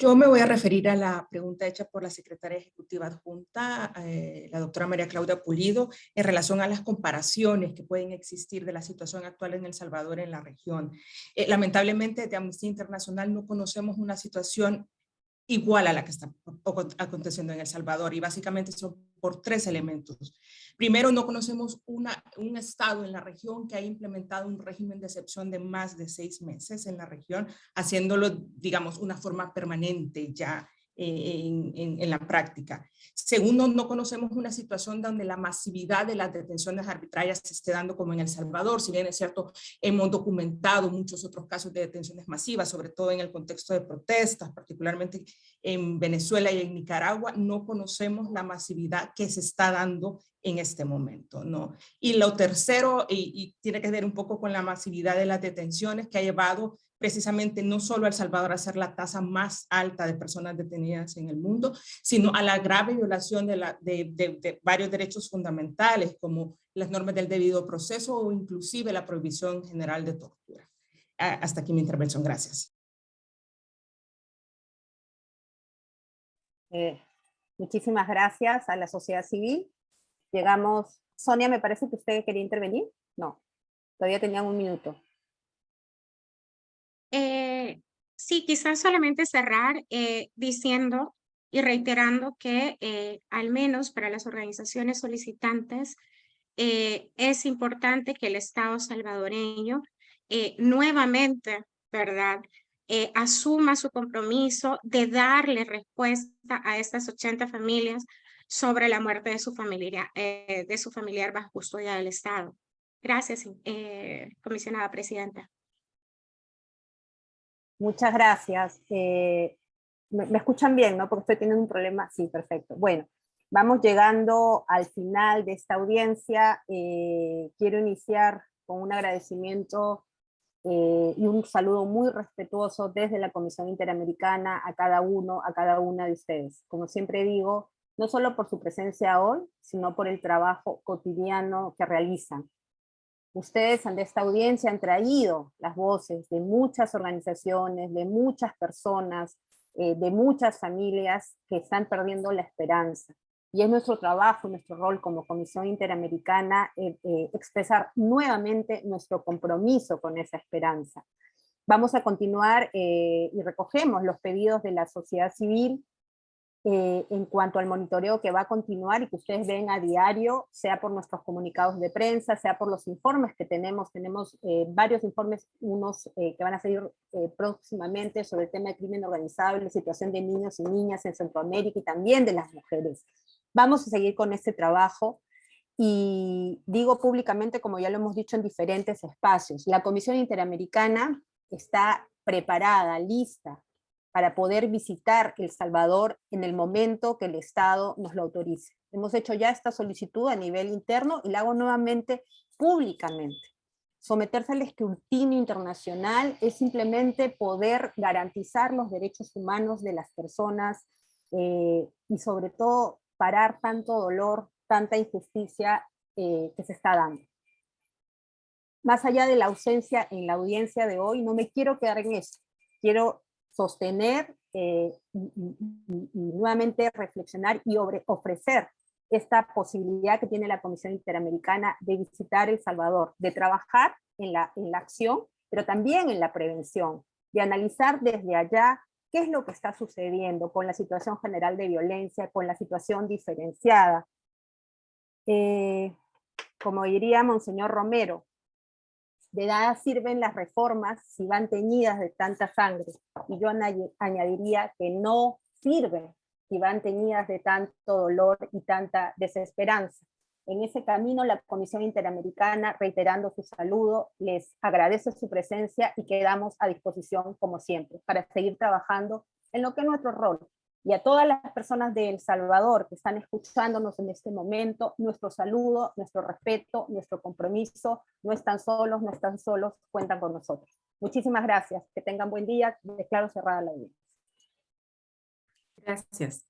Yo me voy a referir a la pregunta hecha por la secretaria ejecutiva adjunta, eh, la doctora María Claudia Pulido, en relación a las comparaciones que pueden existir de la situación actual en El Salvador en la región. Eh, lamentablemente, de Amnistía Internacional no conocemos una situación igual a la que está aconteciendo en El Salvador y básicamente son por tres elementos. Primero, no conocemos un estado en la región que haya implementado un régimen de excepción de más de seis meses en la región, haciéndolo, digamos, una forma permanente ya en, la práctica. Segundo, no conocemos una situación donde la masividad de las detenciones arbitrarias se esté dando como en El Salvador, si bien es cierto, hemos documentado muchos otros casos de detenciones masivas, sobre todo en el contexto de protestas, particularmente en Venezuela y en Nicaragua, no conocemos la masividad que se está dando en este momento, ¿no? Y lo tercero, y, y tiene que ver un poco con la masividad de las detenciones que ha llevado precisamente no solo a El Salvador a ser la tasa más alta de personas detenidas en el mundo, sino a la grave violación de, varios derechos fundamentales como las normas del debido proceso o inclusive la prohibición general de tortura. Hasta aquí mi intervención. Gracias. Eh, muchísimas gracias a la sociedad civil. Llegamos, Sonia, me parece que usted quería intervenir. No, todavía tenían un minuto. Eh, sí, quizás solamente cerrar eh, diciendo y reiterando que eh, al menos para las organizaciones solicitantes es importante que el Estado salvadoreño nuevamente, ¿verdad?, asuma su compromiso de darle respuesta a estas 80 familias sobre la muerte de su familiar, de su familiar bajo custodia del Estado. Gracias, comisionada presidenta. Muchas gracias. me, escuchan bien, ¿no? Porque estoy teniendo un problema. Sí, perfecto. Bueno, vamos llegando al final de esta audiencia. Eh, quiero iniciar con un agradecimiento eh, y un saludo muy respetuoso desde la Comisión Interamericana a cada uno, a cada una de ustedes. Como siempre digo, no solo por su presencia hoy, sino por el trabajo cotidiano que realizan. Ustedes ante esta audiencia han traído las voces de muchas organizaciones, de muchas personas, eh, de muchas familias que están perdiendo la esperanza. Y es nuestro trabajo, nuestro rol como Comisión Interamericana eh, eh, expresar nuevamente nuestro compromiso con esa esperanza. Vamos a continuar y recogemos los pedidos de la sociedad civil eh, en cuanto al monitoreo que va a continuar y que ustedes ven a diario, sea por nuestros comunicados de prensa, sea por los informes que tenemos, tenemos eh, varios informes, unos eh, que van a salir próximamente sobre el tema de crimen organizado la situación de niños y niñas en Centroamérica y también de las mujeres. Vamos a seguir con este trabajo y digo públicamente, como ya lo hemos dicho en diferentes espacios, la Comisión Interamericana está preparada, lista, para poder visitar El Salvador en el momento que el Estado nos lo autorice. Hemos hecho ya esta solicitud a nivel interno y la hago nuevamente públicamente. Someterse al escrutinio internacional es simplemente poder garantizar los derechos humanos de las personas eh, y sobre todo parar tanto dolor, tanta injusticia eh, que se está dando. Más allá de la ausencia en la audiencia de hoy, no me quiero quedar en eso. Quiero sostener eh, y, nuevamente reflexionar y ofrecer esta posibilidad que tiene la Comisión Interamericana de visitar El Salvador, de trabajar en la, en la acción, pero también en la prevención, de analizar desde allá qué es lo que está sucediendo con la situación general de violencia, con la situación diferenciada. Eh, como diría Monseñor Romero, de nada sirven las reformas si van teñidas de tanta sangre. Y yo añadiría que no sirven si van teñidas de tanto dolor y tanta desesperanza. En ese camino la Comisión Interamericana, reiterando su saludo, les agradece su presencia y quedamos a disposición como siempre para seguir trabajando en lo que es nuestro rol, y a todas las personas de El Salvador que están escuchándonos en este momento, nuestro saludo, nuestro respeto, nuestro compromiso, no están solos, no están solos, cuentan con nosotros. Muchísimas gracias, que tengan buen día, declaro cerrada la audiencia. Gracias.